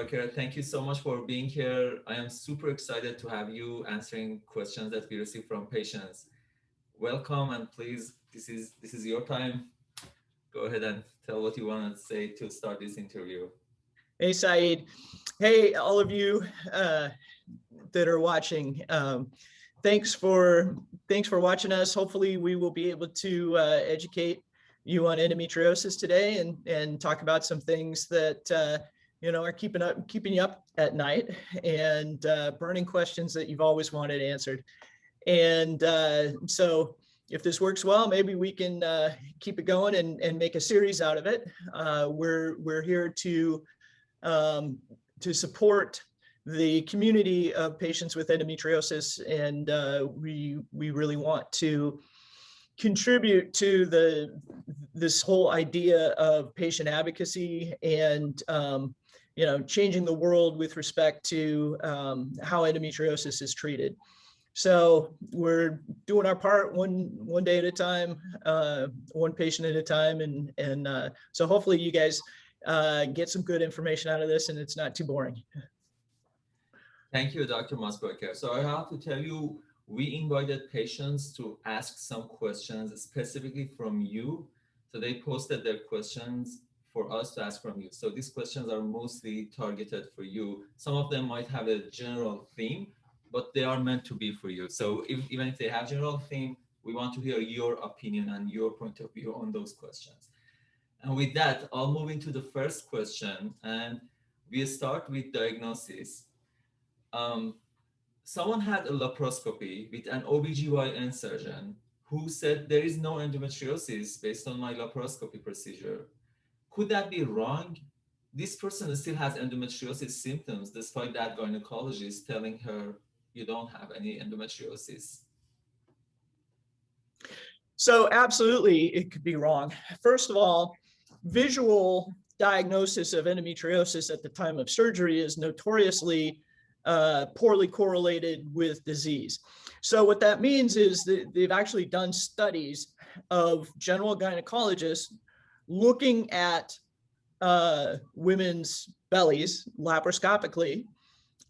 Masbaraker. Thank you so much for being here. I am super excited to have you answering questions that we receive from patients. Welcome and please, this is this is your time. Go ahead and tell what you want to say to start this interview. Hey, Saeed. Hey, all of you uh, that are watching. Um, thanks for thanks for watching us. Hopefully we will be able to uh, educate you on endometriosis today and and talk about some things that uh, you know are keeping up keeping you up at night and uh, burning questions that you've always wanted answered. And uh, so if this works well, maybe we can uh, keep it going and, and make a series out of it. Uh, we're we're here to um, to support the community of patients with endometriosis, and uh, we we really want to contribute to the this whole idea of patient advocacy and um, you know changing the world with respect to um, how endometriosis is treated. So we're doing our part one one day at a time, uh, one patient at a time, and and uh, so hopefully you guys uh, get some good information out of this, and it's not too boring. Thank you, Dr. Masbaraker. So I have to tell you, we invited patients to ask some questions specifically from you. So they posted their questions for us to ask from you. So these questions are mostly targeted for you. Some of them might have a general theme, but they are meant to be for you. So if, even if they have general theme, we want to hear your opinion and your point of view on those questions. And with that, I'll move into the first question and we start with diagnosis um, someone had a laparoscopy with an OBGYN surgeon who said there is no endometriosis based on my laparoscopy procedure. Could that be wrong? This person still has endometriosis symptoms despite that gynecologist telling her you don't have any endometriosis. So absolutely, it could be wrong. First of all, visual diagnosis of endometriosis at the time of surgery is notoriously uh, poorly correlated with disease. So what that means is that they've actually done studies of general gynecologists looking at uh, women's bellies laparoscopically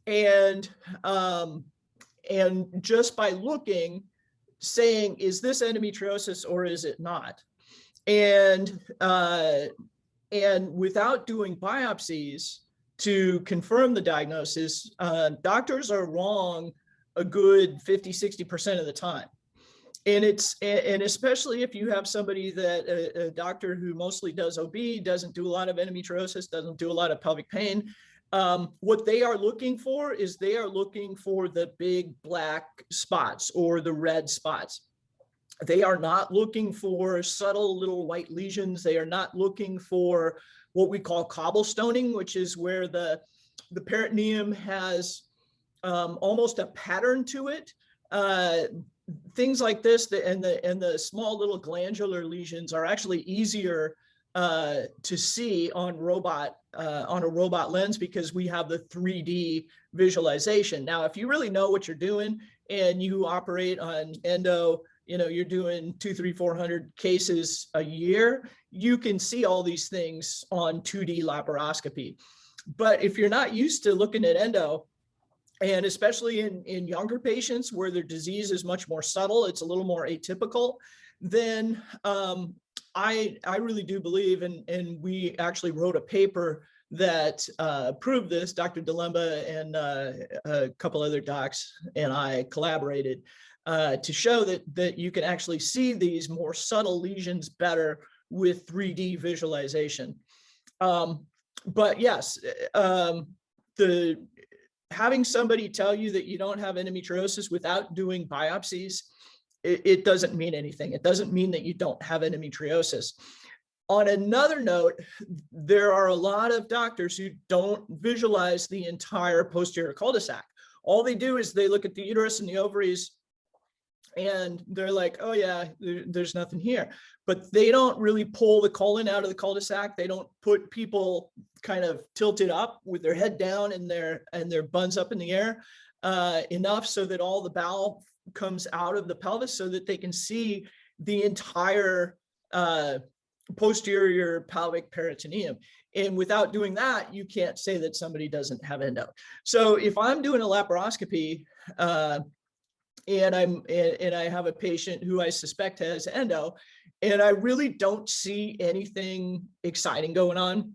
and um, and just by looking saying is this endometriosis or is it not and uh, and without doing biopsies to confirm the diagnosis, uh, doctors are wrong a good 50, 60% of the time. And it's, and especially if you have somebody that a, a, doctor who mostly does OB, doesn't do a lot of endometriosis, doesn't do a lot of pelvic pain, um, what they are looking for is they are looking for the big black spots or the red spots. They are not looking for subtle little white lesions. They are not looking for what we call cobblestoning, which is where the, the peritoneum has um, almost a pattern to it. Uh, things like this the, and the and the small little glandular lesions are actually easier uh, to see on robot uh, on a robot lens because we have the 3D visualization. Now, if you really know what you're doing and you operate on endo you know, you're doing two, three, 400 cases a year, you can see all these things on 2D laparoscopy. But if you're not used to looking at endo, and especially in, in younger patients where their disease is much more subtle, it's a little more atypical, then um, I, I really do believe, and, and we actually wrote a paper that uh, proved this, Dr. Delemba and uh, a couple other docs and I collaborated uh, to show that, that you can actually see these more subtle lesions better with 3D visualization. Um, but yes, um, the having somebody tell you that you don't have endometriosis without doing biopsies, it, it doesn't mean anything. It doesn't mean that you don't have endometriosis. On another note, there are a lot of doctors who don't visualize the entire posterior cul-de-sac. All they do is they look at the uterus and the ovaries and they're like, oh yeah, there, there's nothing here. But they don't really pull the colon out of the cul-de-sac. They don't put people kind of tilted up with their head down and their and their buns up in the air uh, enough so that all the bowel comes out of the pelvis so that they can see the entire uh, posterior pelvic peritoneum. And without doing that, you can't say that somebody doesn't have endo. So if I'm doing a laparoscopy uh, and I'm and, I have a patient who I suspect has endo, and I really don't see anything exciting going on,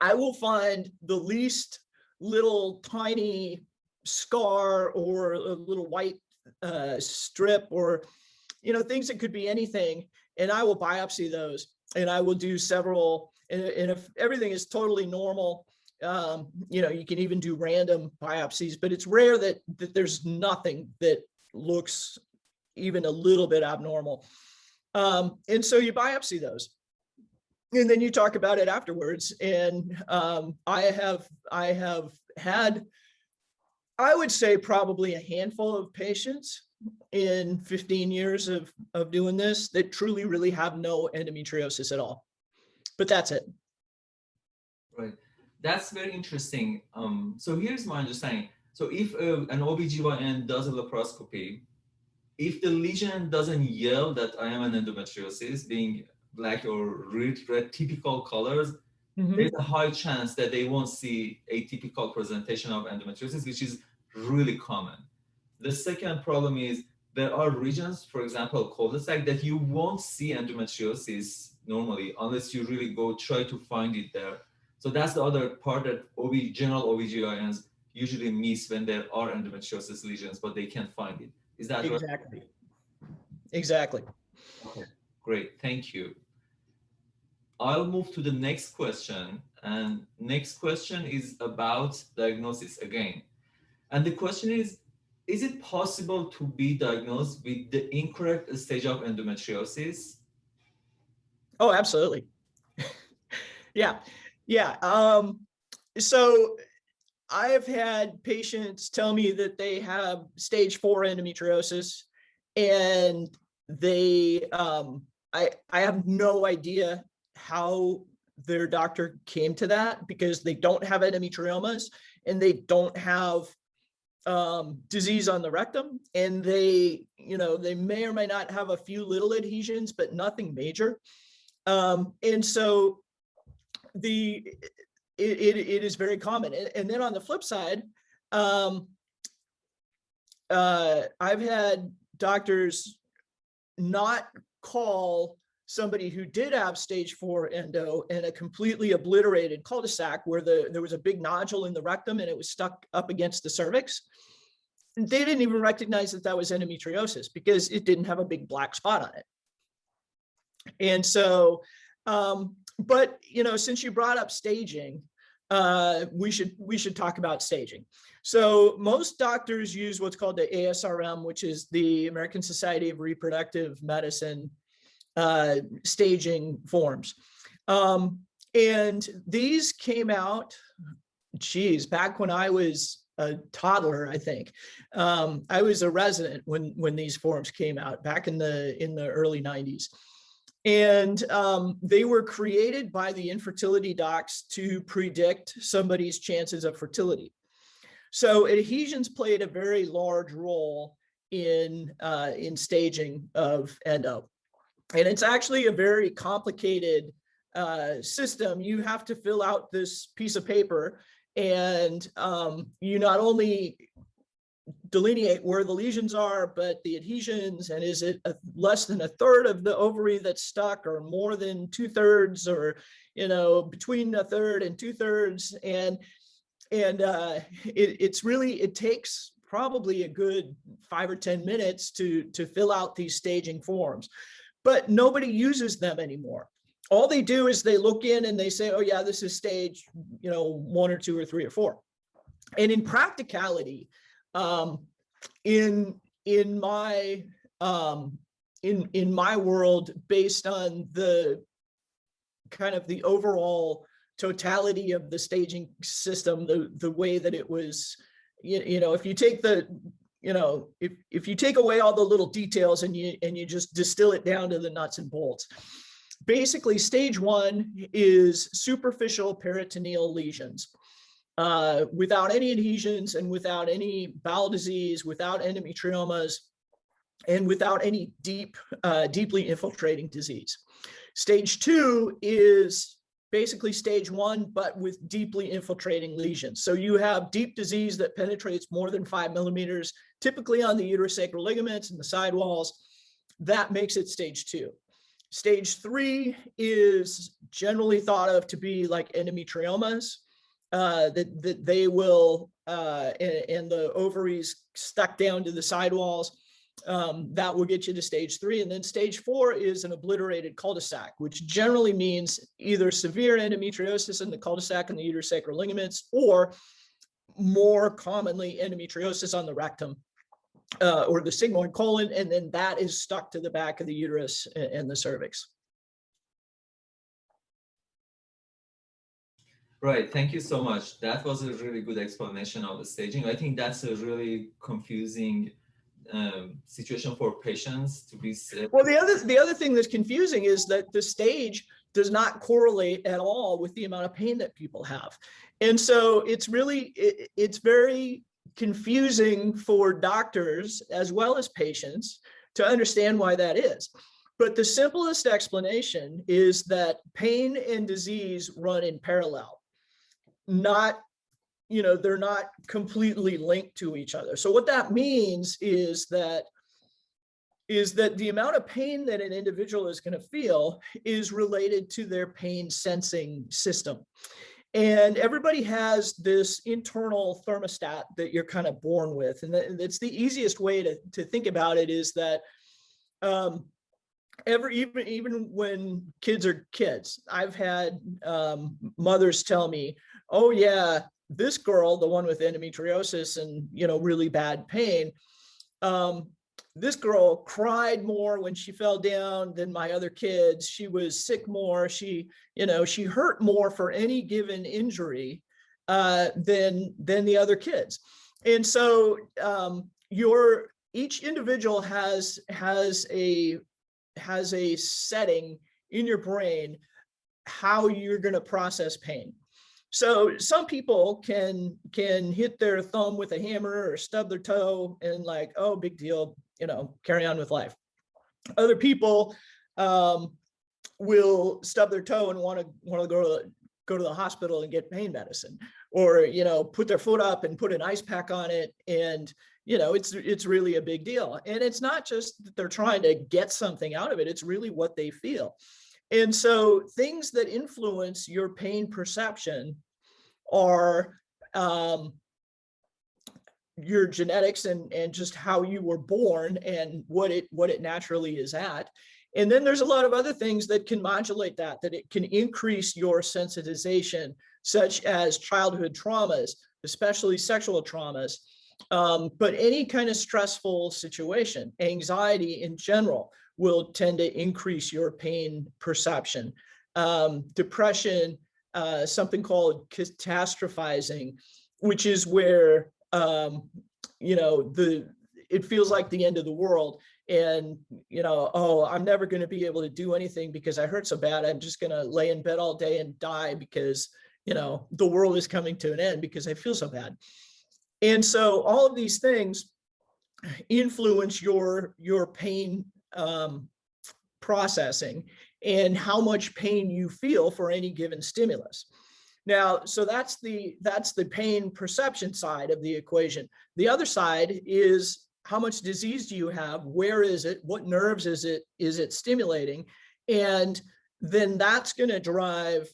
I will find the least little tiny scar or a little white uh, strip or, you know, things that could be anything. And I will biopsy those and I will do several, and, and if everything is totally normal, um, you know, you can even do random biopsies, but it's rare that, that there's nothing that looks even a little bit abnormal. Um, and so you biopsy those and then you talk about it afterwards. And um, I have I have had, I would say probably a handful of patients in 15 years of, of doing this that truly really have no endometriosis at all. But that's it. Right. That's very interesting. Um, so here's my understanding. So if uh, an OBGYN does a laparoscopy, if the lesion doesn't yell that I am an endometriosis, being black or red, red typical colors, mm -hmm. there's a high chance that they won't see a typical presentation of endometriosis, which is really common. The second problem is there are regions, for example, cul-de-sac, that you won't see endometriosis normally unless you really go try to find it there. So that's the other part that OB, general OBGYNs usually miss when there are endometriosis lesions, but they can't find it. Is that exactly? Right? Exactly. Okay, great, thank you. I'll move to the next question. And next question is about diagnosis again. And the question is, is it possible to be diagnosed with the incorrect stage of endometriosis? Oh, absolutely. yeah, yeah. Um, so I have had patients tell me that they have stage four endometriosis and they, um, I, I have no idea how their doctor came to that because they don't have endometriomas and they don't have um, disease on the rectum and they, you know, they may or may not have a few little adhesions, but nothing major. Um, and so the, it, it, it is very common. And, then on the flip side, um, uh, I've had doctors not call somebody who did have stage four endo and a completely obliterated cul-de-sac where the, there was a big nodule in the rectum and it was stuck up against the cervix. And they didn't even recognize that that was endometriosis because it didn't have a big black spot on it. And so, um, but you know, since you brought up staging, uh, we should we should talk about staging. So most doctors use what's called the ASRM, which is the American Society of Reproductive Medicine uh, staging forms. Um, and these came out, geez, back when I was a toddler, I think. Um, I was a resident when when these forms came out back in the in the early 90s. And um, they were created by the infertility docs to predict somebody's chances of fertility. So adhesions played a very large role in uh, in staging of endo. And it's actually a very complicated uh, system. You have to fill out this piece of paper and um, you not only delineate where the lesions are, but the adhesions and is it a, less than a third of the ovary that's stuck or more than two thirds or, you know, between a third and two thirds. And, and uh, it, it's really, it takes probably a good five or 10 minutes to, to fill out these staging forms but nobody uses them anymore. All they do is they look in and they say, oh yeah, this is stage, you know, one or two or three or four. And in practicality, um, in in my um, in in my world, based on the kind of the overall totality of the staging system, the the way that it was, you, you know, if you take the you know, if, if you take away all the little details and you, and you just distill it down to the nuts and bolts, basically stage one is superficial peritoneal lesions. Uh, without any adhesions and without any bowel disease, without endometriomas, and without any deep, uh, deeply infiltrating disease. Stage two is basically stage one, but with deeply infiltrating lesions. So you have deep disease that penetrates more than five millimeters, typically on the uterosacral ligaments and the sidewalls. That makes it stage two. Stage three is generally thought of to be like endometriomas, uh, that, that they will, uh, and, and the ovaries stuck down to the sidewalls um, that will get you to stage three. And then stage four is an obliterated cul-de-sac, which generally means either severe endometriosis in the cul-de-sac and the uterosacral ligaments, or more commonly endometriosis on the rectum uh, or the sigmoid colon, and then that is stuck to the back of the uterus and, and the cervix. Right, thank you so much. That was a really good explanation of the staging. I think that's a really confusing um, situation for patients to be sick. Well, the other the other thing that's confusing is that the stage does not correlate at all with the amount of pain that people have. And so it's really, it, it's very confusing for doctors as well as patients to understand why that is. But the simplest explanation is that pain and disease run in parallel, not you know, they're not completely linked to each other. So what that means is that is that the amount of pain that an individual is going to feel is related to their pain sensing system. And everybody has this internal thermostat that you're kind of born with. And that's the easiest way to, to think about it is that um, every even even when kids are kids, I've had um, mothers tell me, oh yeah, this girl, the one with endometriosis and, you know, really bad pain, um, this girl cried more when she fell down than my other kids. She was sick more. She, you know, she hurt more for any given injury uh, than, than the other kids. And so um, your, each individual has, has a, has a setting in your brain how you're going to process pain. So some people can can hit their thumb with a hammer or stub their toe and like, oh, big deal, you know, carry on with life. Other people um, will stub their toe and want to want to go to go to the hospital and get pain medicine, or you know, put their foot up and put an ice pack on it, and you know, it's it's really a big deal. And it's not just that they're trying to get something out of it; it's really what they feel. And so things that influence your pain perception are um, your genetics and, and just how you were born and what it what it naturally is at. And then there's a lot of other things that can modulate that, that it can increase your sensitization, such as childhood traumas, especially sexual traumas, um, but any kind of stressful situation, anxiety in general, will tend to increase your pain perception. Um, depression, uh, something called catastrophizing, which is where, um, you know, the it feels like the end of the world and you know oh i'm never going to be able to do anything because i hurt so bad i'm just going to lay in bed all day and die because you know the world is coming to an end because i feel so bad and so all of these things influence your your pain um, processing and how much pain you feel for any given stimulus. Now, so that's the that's the pain perception side of the equation. The other side is how much disease do you have? Where is it? What nerves is it is it stimulating? And then that's going to drive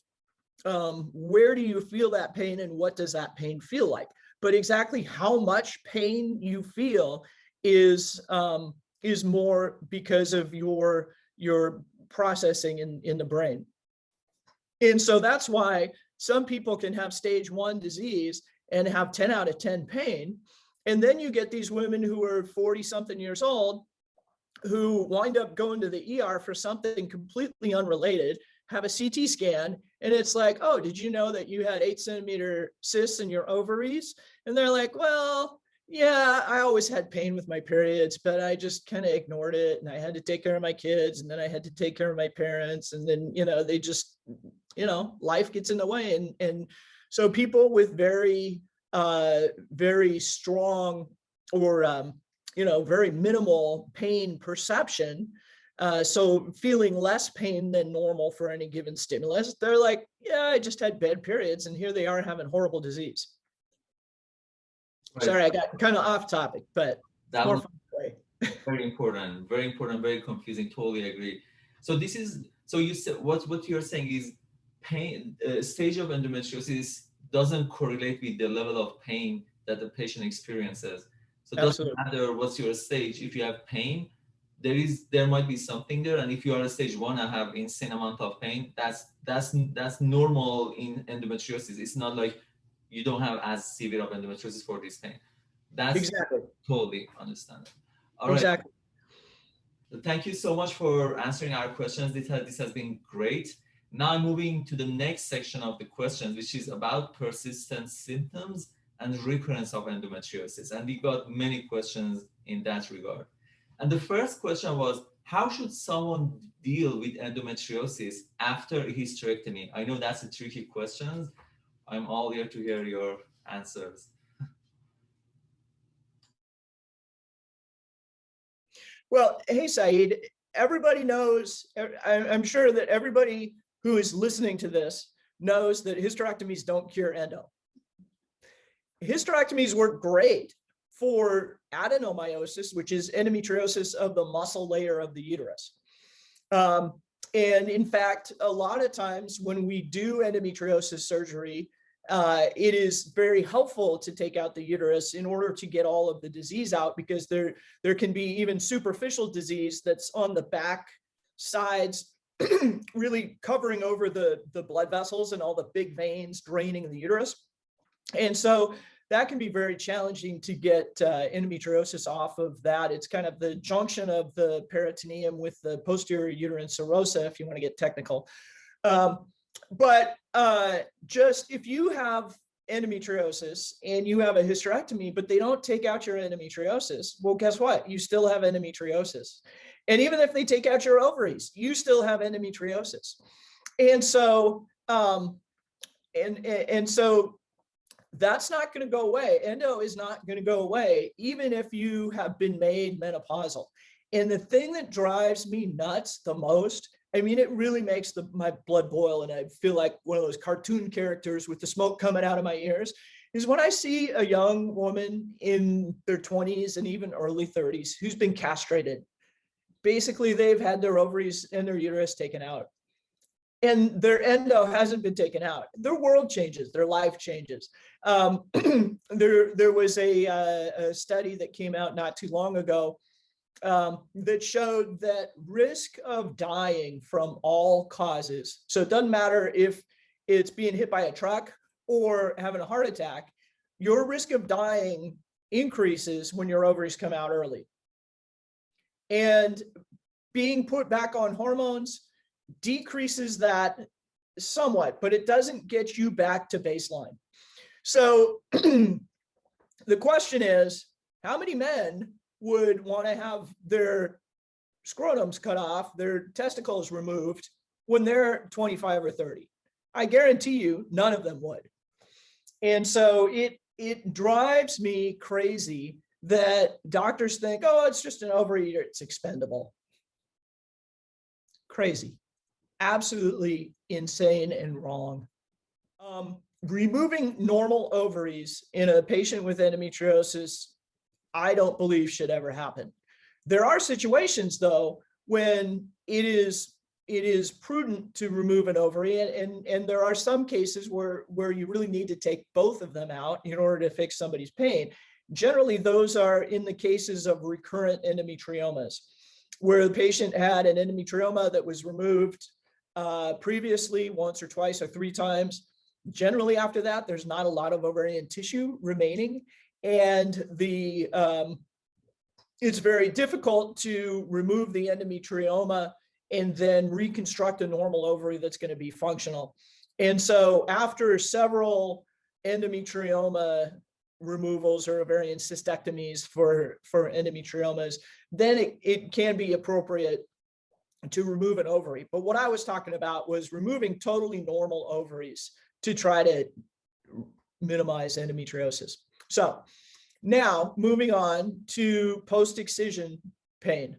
um, where do you feel that pain and what does that pain feel like? But exactly how much pain you feel is um, is more because of your your processing in, in the brain. And so that's why some people can have stage one disease and have 10 out of 10 pain. And then you get these women who are 40 something years old who wind up going to the ER for something completely unrelated, have a CT scan, and it's like, oh, did you know that you had eight centimeter cysts in your ovaries? And they're like, well, yeah, I always had pain with my periods, but I just kind of ignored it and I had to take care of my kids and then I had to take care of my parents and then, you know, they just, you know, life gets in the way. And, and so people with very, uh, very strong or, um, you know, very minimal pain perception Uh, so feeling less pain than normal for any given stimulus, they're like, yeah, I just had bad periods and here they are having horrible disease. Right. Sorry, I got kind of off topic, but That more very important, very important, very confusing. Totally agree. So this is so you said what what you're saying is pain uh, stage of endometriosis doesn't correlate with the level of pain that the patient experiences. So it doesn't matter what's your stage. If you have pain, there is there might be something there. And if you are a stage one and have insane amount of pain, that's that's that's normal in endometriosis. It's not like you don't have as severe of endometriosis for this pain. That's Exactly, totally understand. All right. exactly. Thank you so much for answering our questions. This has, this has been great. Now moving to the next section of the questions, which is about persistent symptoms and recurrence of endometriosis. And we got many questions in that regard. And the first question was, how should someone deal with endometriosis after a hysterectomy? I know that's a tricky question. I'm all here to hear your answers. Well, hey, Saeed, everybody knows, I- I'm sure that everybody who is listening to this knows that hysterectomies don't cure endo. Hysterectomies work great for adenomyosis, which is endometriosis of the muscle layer of the uterus. Um, and in fact, a lot of times when we do endometriosis surgery, uh, it is very helpful to take out the uterus in order to get all of the disease out because there, there can be even superficial disease that's on the back sides, really covering over the, the blood vessels and all the big veins draining the uterus. And so that can be very challenging to get uh, endometriosis off of that. It's kind of the junction of the peritoneum with the posterior uterine serosa, if you want to get technical. Um, but uh, just if you have endometriosis and you have a hysterectomy, but they don't take out your endometriosis, well, guess what? You still have endometriosis. And even if they take out your ovaries, you still have endometriosis. And so, um, and, and, and so that's not going to go away. Endo is not going to go away, even if you have been made menopausal. And the thing that drives me nuts the most, I mean, it really makes the, my blood boil and I feel like one of those cartoon characters with the smoke coming out of my ears, is when I see a young woman in their 20s and even early 30s who's been castrated. Basically, they've had their ovaries and their uterus taken out and their endo hasn't been taken out. Their world changes, their life changes. Um, there, there was a, uh, a study that came out not too long ago um, that showed that risk of dying from all causes. So it doesn't matter if it's being hit by a truck or having a heart attack, your risk of dying increases when your ovaries come out early. And being put back on hormones decreases that somewhat, but it doesn't get you back to baseline. So the question is, how many men would want to have their scrotums cut off, their testicles removed when they're 25 or 30? I guarantee you none of them would. And so it, it drives me crazy that doctors think, oh, it's just an ovary, it's expendable. Crazy absolutely insane and wrong. Um, removing normal ovaries in a patient with endometriosis, I don't believe should ever happen. There are situations though, when it is it is prudent to remove an ovary and, and, and there are some cases where, where you really need to take both of them out in order to fix somebody's pain. Generally, those are in the cases of recurrent endometriomas, where the patient had an endometrioma that was removed uh, previously once or twice or three times. Generally after that, there's not a lot of ovarian tissue remaining and the um, it's very difficult to remove the endometrioma and then reconstruct a normal ovary that's going to be functional. And so after several endometrioma removals or ovarian cystectomies for, for endometriomas, then it, it can be appropriate to remove an ovary. But what I was talking about was removing totally normal ovaries to try to minimize endometriosis. So now moving on to post-excision pain.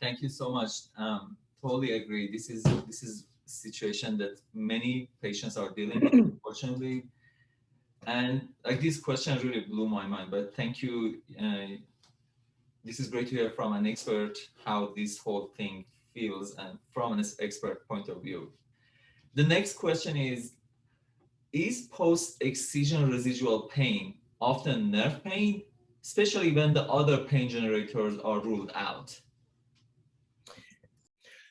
Thank you so much. Um, totally agree. This is this is a situation that many patients are dealing with, unfortunately. And like this question really blew my mind, but thank you. Uh, this is great to hear from an expert how this whole thing feels and from an expert point of view. The next question is, is post-excision residual pain often nerve pain, especially when the other pain generators are ruled out?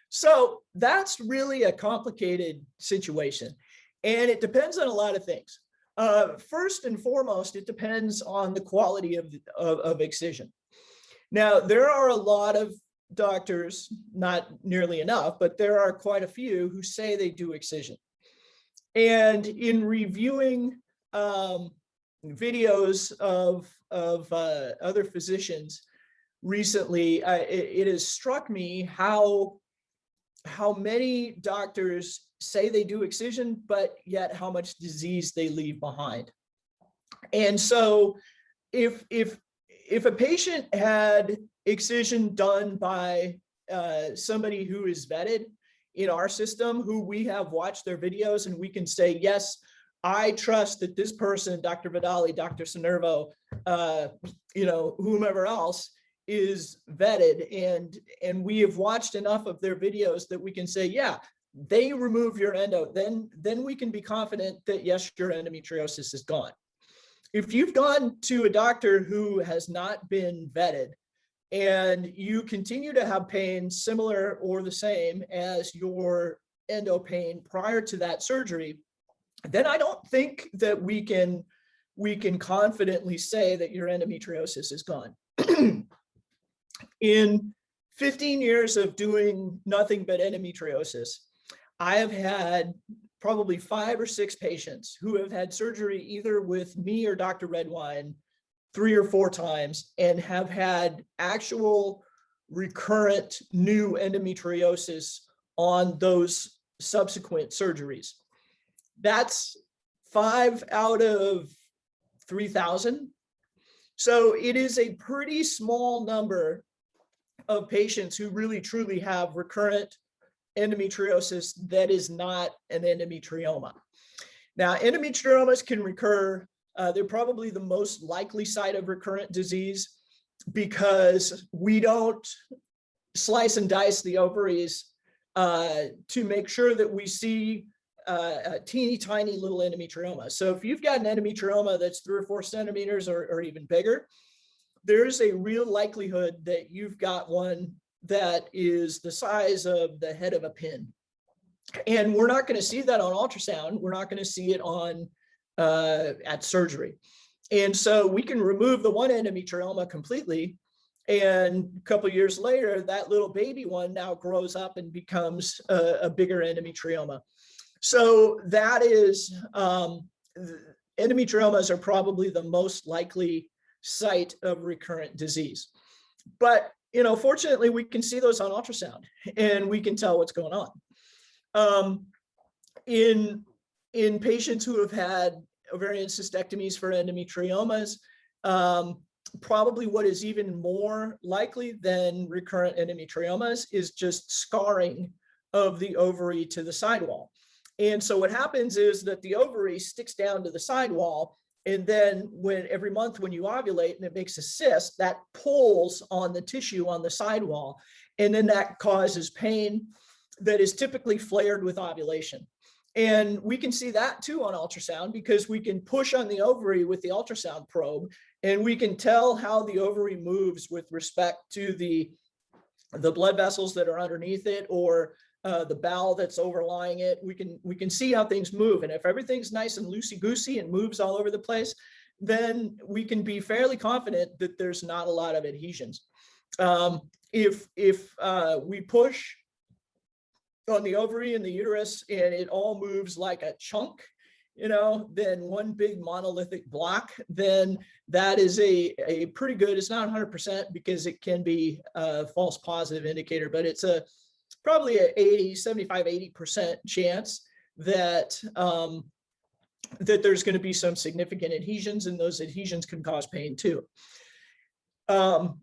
So that's really a complicated situation. And it depends on a lot of things. Uh, first and foremost, it depends on the quality of, of, of excision. Now, there are a lot of doctors, not nearly enough, but there are quite a few who say they do excision. And in reviewing um, videos of, of uh, other physicians recently, uh, it, it has struck me how, how many doctors say they do excision, but yet how much disease they leave behind. And so if, if, if a patient had excision done by uh, somebody who is vetted in our system, who we have watched their videos and we can say, yes, I trust that this person, Dr. Vidali, Dr. Sinervo, uh, you know, whomever else is vetted and and we have watched enough of their videos that we can say, yeah, they remove your endo, then then we can be confident that yes, your endometriosis is gone. If you've gone to a doctor who has not been vetted and you continue to have pain similar or the same as your endo pain prior to that surgery, then I don't think that we can we can confidently say that your endometriosis is gone. In 15 years of doing nothing but endometriosis, I have had probably five or six patients who have had surgery either with me or Dr. Redwine three or four times and have had actual recurrent new endometriosis on those subsequent surgeries. That's five out of 3,000. So it is a pretty small number of patients who really truly have recurrent endometriosis that is not an endometrioma. Now, endometriomas can recur. Uh, they're probably the most likely site of recurrent disease because we don't slice and dice the ovaries uh, to make sure that we see uh, a teeny tiny little endometrioma. So if you've got an endometrioma that's three or four centimeters or, or even bigger, there's a real likelihood that you've got one that is the size of the head of a pin. And we're not going to see that on ultrasound. We're not going to see it on uh, at surgery. And so we can remove the one endometrioma completely. And a couple years later, that little baby one now grows up and becomes a, a bigger endometrioma. So that is, um, endometriomas are probably the most likely site of recurrent disease. But you know, fortunately, we can see those on ultrasound and we can tell what's going on. Um, in, in patients who have had ovarian cystectomies for endometriomas, um, probably what is even more likely than recurrent endometriomas is just scarring of the ovary to the sidewall. And so what happens is that the ovary sticks down to the sidewall and then when every month when you ovulate and it makes a cyst, that pulls on the tissue on the sidewall. And then that causes pain that is typically flared with ovulation. And we can see that too on ultrasound because we can push on the ovary with the ultrasound probe and we can tell how the ovary moves with respect to the, the blood vessels that are underneath it or uh, the bowel that's overlying it. We can we can see how things move. And if everything's nice and loosey-goosey and moves all over the place, then we can be fairly confident that there's not a lot of adhesions. Um, if if uh, we push on the ovary and the uterus and it all moves like a chunk, you know, then one big monolithic block, then that is a, a pretty good, it's not 100% because it can be a false positive indicator, but it's a probably a 80, 75, 80% chance that um, that there's going to be some significant adhesions and those adhesions can cause pain too. Um,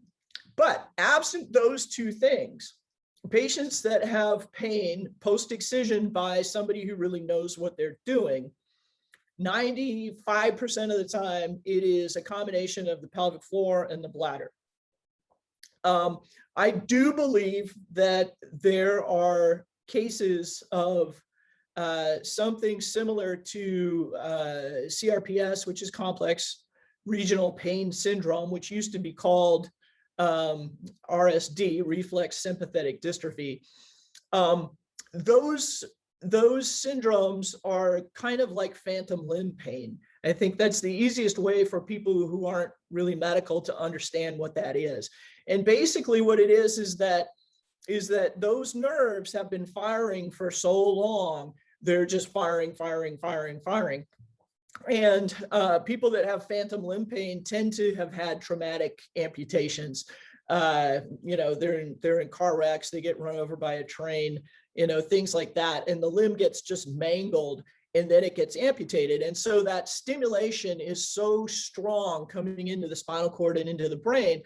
But absent those two things, patients that have pain post-excision by somebody who really knows what they're doing, 95% of the time, it is a combination of the pelvic floor and the bladder. Um, I do believe that there are cases of uh, something similar to uh, CRPS, which is complex regional pain syndrome, which used to be called um, RSD, reflex sympathetic dystrophy. Um, those, those syndromes are kind of like phantom limb pain. I think that's the easiest way for people who aren't really medical to understand what that is. And basically what it is, is that is that those nerves have been firing for so long, they're just firing, firing, firing, firing. And uh, people that have phantom limb pain tend to have had traumatic amputations. Uh, you know, they're in, they're in car wrecks, they get run over by a train, you know, things like that. And the limb gets just mangled and then it gets amputated. And so that stimulation is so strong coming into the spinal cord and into the brain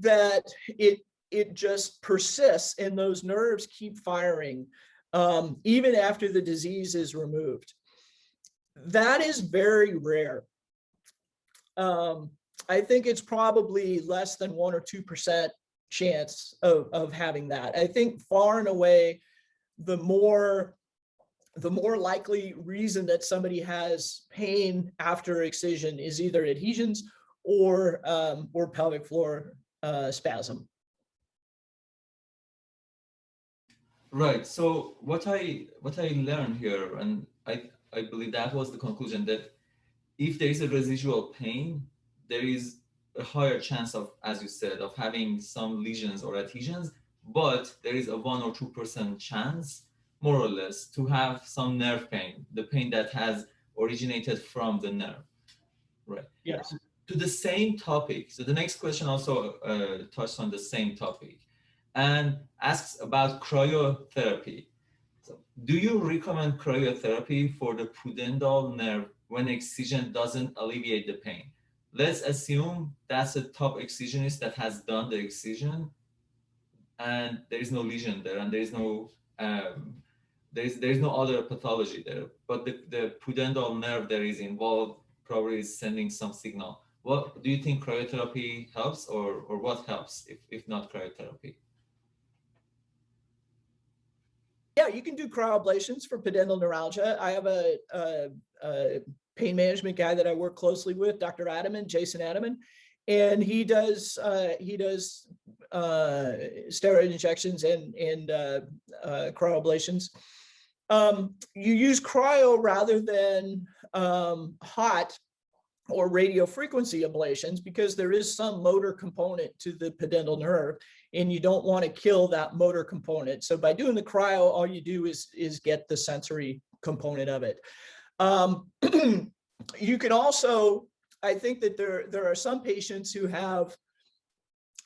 that it it just persists and those nerves keep firing um, even after the disease is removed. That is very rare. Um, I think it's probably less than one or 2% chance of, of having that. I think far and away, the more the more likely reason that somebody has pain after excision is either adhesions or um, or pelvic floor uh, spasm. Right. So what I what I learned here, and I I believe that was the conclusion that if there is a residual pain, there is a higher chance of, as you said, of having some lesions or adhesions, but there is a one or two percent chance, more or less, to have some nerve pain, the pain that has originated from the nerve. Right. Yes to the same topic. So the next question also uh, touched on the same topic and asks about cryotherapy. Do you recommend cryotherapy for the pudendal nerve when excision doesn't alleviate the pain? Let's assume that's a top excisionist that has done the excision and there is no lesion there and there is no um, there is there is no other pathology there, but the, the pudendal nerve that is involved probably is sending some signal what do you think cryotherapy helps or, or what helps if, if not cryotherapy? Yeah, you can do cryoablations for pudendal neuralgia. I have a, a, a pain management guy that I work closely with, Dr. Attaman, Jason Attaman, and he does uh, he does uh, steroid injections and and uh, uh, cryoablations. Um, you use cryo rather than um, hot or radio frequency ablations because there is some motor component to the pudendal nerve and you don't want to kill that motor component. So by doing the cryo, all you do is, is get the sensory component of it. Um, you can also, I think that there, there are some patients who have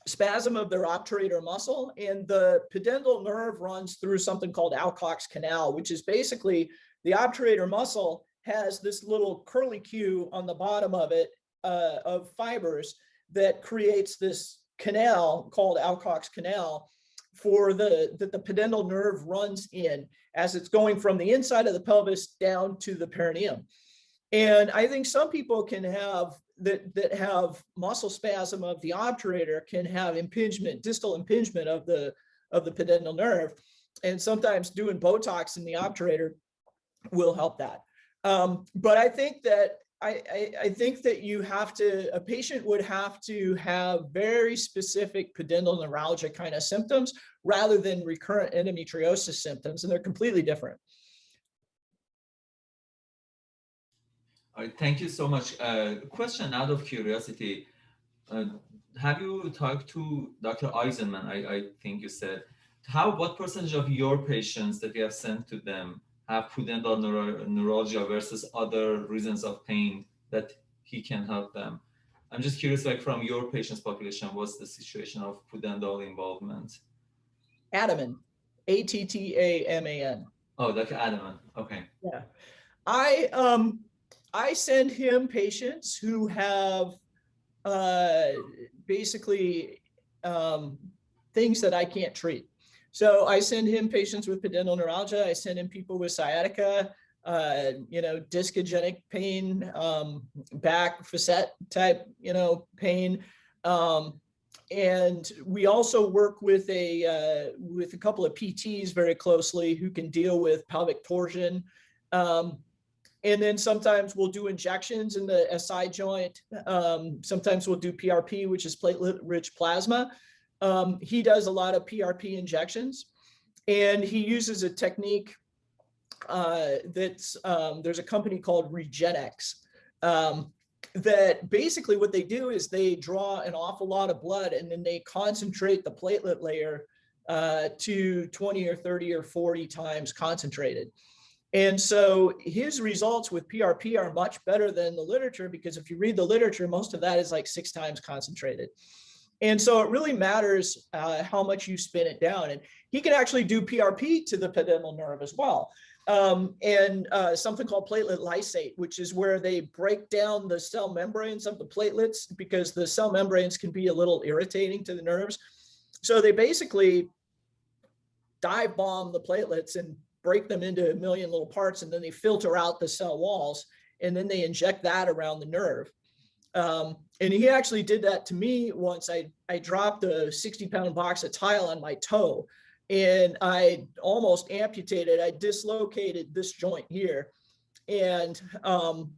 spasm of their obturator muscle and the pudendal nerve runs through something called Alcock's canal, which is basically the obturator muscle has this little curlicue on the bottom of it uh, of fibers that creates this canal called Alcock's canal for the that the pudendal nerve runs in as it's going from the inside of the pelvis down to the perineum. And I think some people can have that that have muscle spasm of the obturator can have impingement, distal impingement of the of the pudendal nerve. And sometimes doing Botox in the obturator will help that. Um, but I think that I, I, I, think that you have to, a patient would have to have very specific pudendal neuralgia kind of symptoms rather than recurrent endometriosis symptoms, and they're completely different. All right, thank you so much. Uh, question out of curiosity, uh, have you talked to Dr. Eisenman, I, I think you said, how, what percentage of your patients that you have sent to them have pudendal neuro neuralgia versus other reasons of pain that he can help them. I'm just curious, like from your patient's population, what's the situation of pudendal involvement? Attaman, A-T-T-A-M-A-N. Oh, Dr. Attaman, okay. Yeah, I, um, I send him patients who have uh, basically um, things that I can't treat. So I send him patients with pudendal neuralgia. I send him people with sciatica, uh, you know, discogenic pain, um, back facet type, you know, pain. Um, and we also work with a uh, with a couple of PTs very closely who can deal with pelvic torsion. Um, and then sometimes we'll do injections in the SI joint. Um, sometimes we'll do PRP, which is platelet-rich plasma. Um, he does a lot of PRP injections, and he uses a technique uh, that's um, there's a company called Regenexx um, that basically what they do is they draw an awful lot of blood and then they concentrate the platelet layer uh, to 20 or 30 or 40 times concentrated. And so his results with PRP are much better than the literature because if you read the literature, most of that is like six times concentrated. And so it really matters uh, how much you spin it down. And he can actually do PRP to the pudendal nerve as well. Um, and uh, something called platelet lysate, which is where they break down the cell membranes of the platelets because the cell membranes can be a little irritating to the nerves. So they basically dive bomb the platelets and break them into a million little parts and then they filter out the cell walls and then they inject that around the nerve. Um, and he actually did that to me once I, I dropped a 60 pound box of tile on my toe and I almost amputated, I dislocated this joint here. And, um,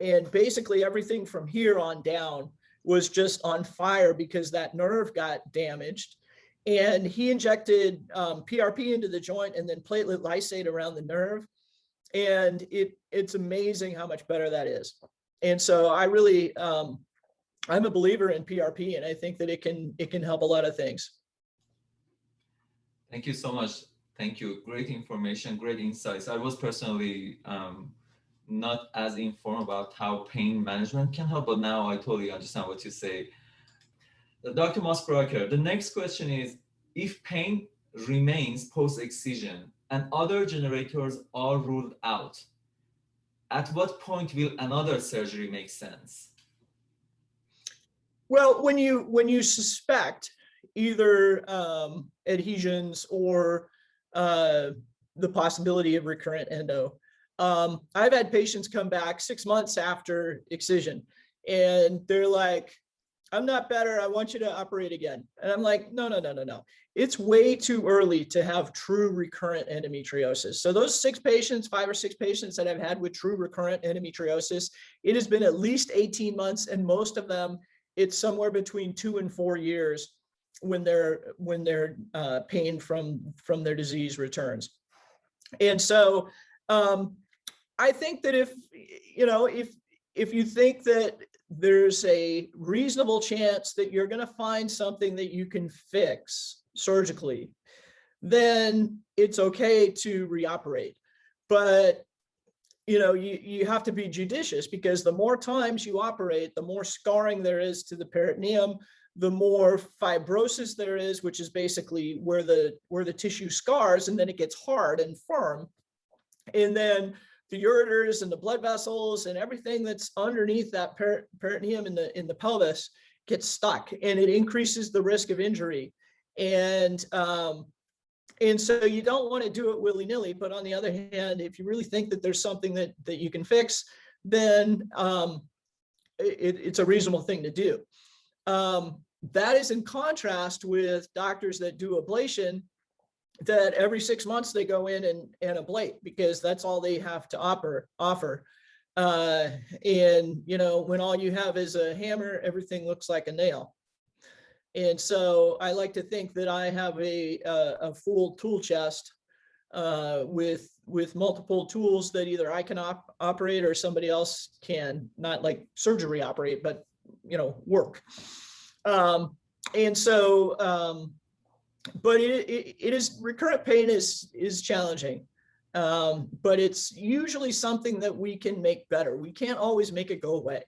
and basically everything from here on down was just on fire because that nerve got damaged and he injected um, PRP into the joint and then platelet lysate around the nerve. And it it's amazing how much better that is. And so I really, um, I'm a believer in PRP and I think that it can it can help a lot of things. Thank you so much. Thank you. Great information, great insights. I was personally um, not as informed about how pain management can help, but now I totally understand what you say. Dr. Mosbrucker, the next question is, if pain remains post-excision and other generators are ruled out, at what point will another surgery make sense? Well, when you when you suspect either um, adhesions or uh, the possibility of recurrent endo, um, I've had patients come back six months after excision and they're like, I'm not better. I want you to operate again. And I'm like, no, no, no, no, no. It's way too early to have true recurrent endometriosis. So those six patients, five or six patients that I've had with true recurrent endometriosis, it has been at least 18 months and most of them, it's somewhere between two and four years when their when their uh, pain from from their disease returns. And so um, I think that if, you know, if if you think that there's a reasonable chance that you're going to find something that you can fix surgically, then it's okay to reoperate. But you know, you, you have to be judicious because the more times you operate, the more scarring there is to the peritoneum, the more fibrosis there is, which is basically where the where the tissue scars and then it gets hard and firm. And then the ureters and the blood vessels and everything that's underneath that peritoneum in the in the pelvis gets stuck and it increases the risk of injury. And um, and so you don't want to do it willy-nilly but on the other hand if you really think that there's something that that you can fix then um, it, it's a reasonable thing to do. Um, that is in contrast with doctors that do ablation that every six months they go in and, and ablate because that's all they have to offer. offer. Uh, and, you know, when all you have is a hammer, everything looks like a nail. And so I like to think that I have a, a, a full tool chest uh, with with multiple tools that either I can op operate or somebody else can, not like surgery operate, but, you know, work. Um, and so um, but it, it, it is recurrent pain is is challenging. Um, but it's usually something that we can make better. We can't always make it go away.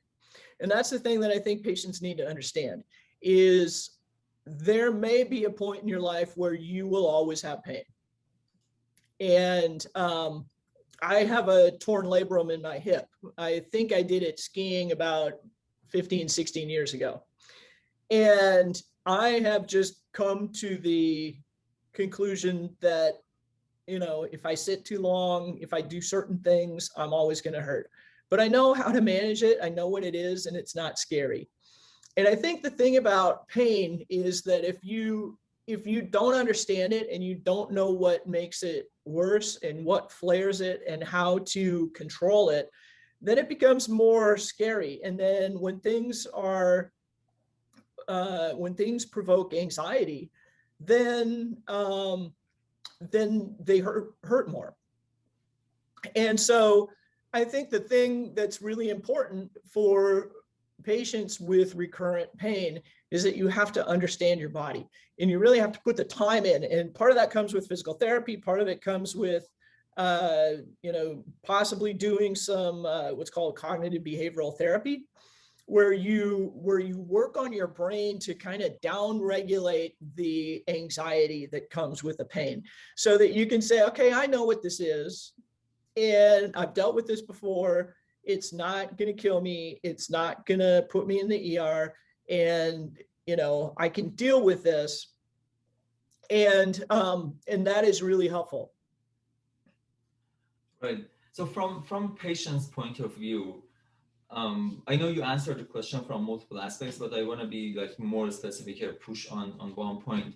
And that's the thing that i think patients need to understand is there may be a point in your life where you will always have pain. And um, i have a torn labrum in my hip. I think i did it skiing about 15 16 years ago. And I have just come to the conclusion that, you know, if I sit too long, if I do certain things, I'm always going to hurt. But I know how to manage it. I know what it is and it's not scary. And I think the thing about pain is that if you if you don't understand it and you don't know what makes it worse and what flares it and how to control it, then it becomes more scary. And then when things are, uh, when things provoke anxiety, then um, then they hurt hurt more. And so I think the thing that's really important for patients with recurrent pain is that you have to understand your body and you really have to put the time in. And part of that comes with physical therapy. Part of it comes with, uh, you know, possibly doing some uh, what's called cognitive behavioral therapy, where you where you work on your brain to kind of down regulate the anxiety that comes with the pain so that you can say, okay, I know what this is. And I've dealt with this before it's not going to kill me. It's not going to put me in the ER. And, you know, I can deal with this. And, um, and that is really helpful. Right. So from, from patient's point of view, um, I know you answered the question from multiple aspects, but I want to be like more specific here, push on, on one point.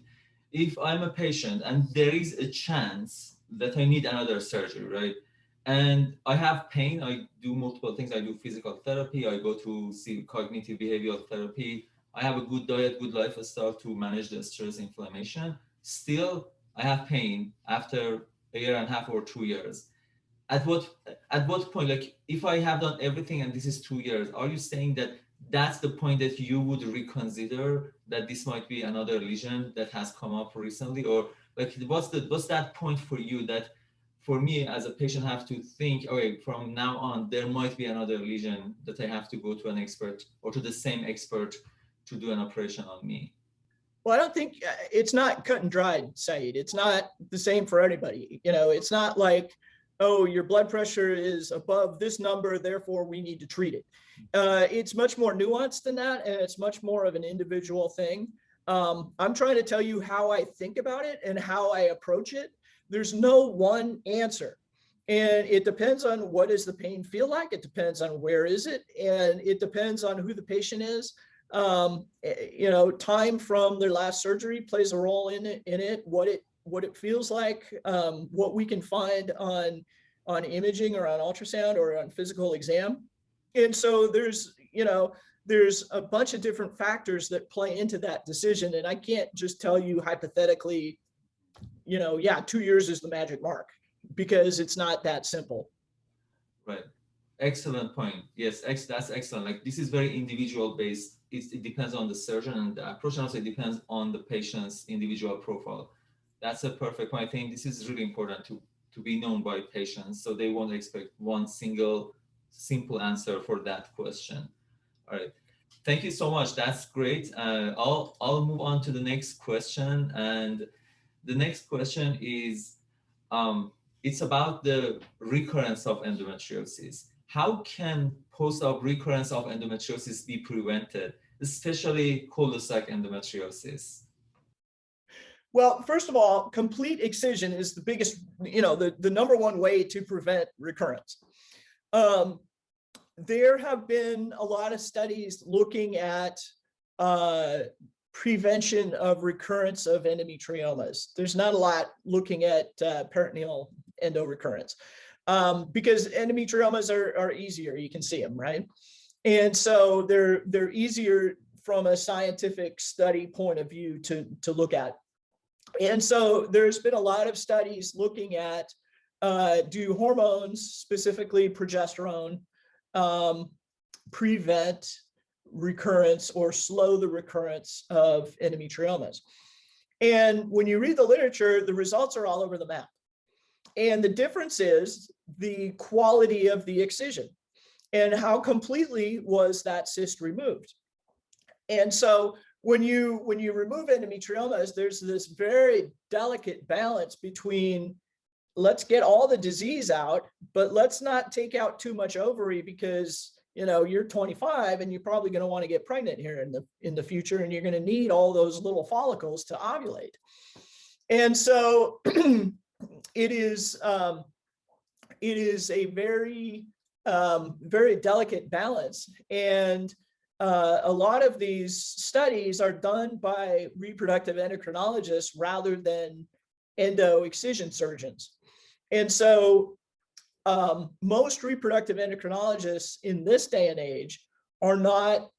If I'm a patient and there is a chance that I need another surgery, right? and I have pain. I do multiple things. I do physical therapy. I go to see cognitive behavioral therapy. I have a good diet, good lifestyle to manage the stress inflammation. Still, I have pain after a year and a half or two years. At what at what point, like if I have done everything and this is two years, are you saying that that's the point that you would reconsider that this might be another lesion that has come up recently, or like what's the what's that point for you that for me as a patient have to think, okay, from now on, there might be another lesion that I have to go to an expert or to the same expert to do an operation on me. Well, I don't think uh, it's not cut and dried, said It's not the same for anybody. You know, it's not like, oh, your blood pressure is above this number, therefore we need to treat it. Uh, it's much more nuanced than that, and it's much more of an individual thing. Um, I'm trying to tell you how I think about it and how I approach it there's no one answer. And it depends on what does the pain feel like. It depends on where is it. And it depends on who the patient is. Um, eh, you know, time from their last surgery plays a role in it, in it, what it, what it feels like, um, what we can find on, on imaging or on ultrasound or on physical exam. And so there's, you know, there's a bunch of different factors that play into that decision. And I can't just tell you hypothetically, you know, yeah, two years is the magic mark because it's not that simple. Right. Excellent point. Yes, ex that's excellent. Like this is very individual based. It's, it depends on the surgeon and the approach and also it depends on the patient's individual profile. That's a perfect point. I think this is really important to, to be known by patients so they won't expect one single simple answer for that question. All right. Thank you so much. That's great. Uh, I'll, I'll move on to the next question and the next question is, um, it's about the recurrence of endometriosis. How can post-op recurrence of endometriosis be prevented, especially cul-de-sac endometriosis? Well, first of all, complete excision is the biggest, you know, the, the number one way to prevent recurrence. Um, there have been a lot of studies looking at uh, prevention of recurrence of endometriomas. There's not a lot looking at uh, peritoneal endorecurrence um, because endometriomas are, are easier. You can see them, right? And so they're they're easier from a scientific study point of view to, to look at. And so there's been a lot of studies looking at uh, do hormones, specifically progesterone, um, prevent recurrence or slow the recurrence of endometriomas. And when you read the literature, the results are all over the map. And the difference is the quality of the excision and how completely was that cyst removed. And so when you when you remove endometriomas, there's this very delicate balance between let's get all the disease out, but let's not take out too much ovary because you know, you're 25 and you're probably going to want to get pregnant here in the in the future, and you're going to need all those little follicles to ovulate. And so it is um, it is a very um, very delicate balance. And uh, a lot of these studies are done by reproductive endocrinologists rather than endo excision surgeons. And so um, most reproductive endocrinologists in this day and age are not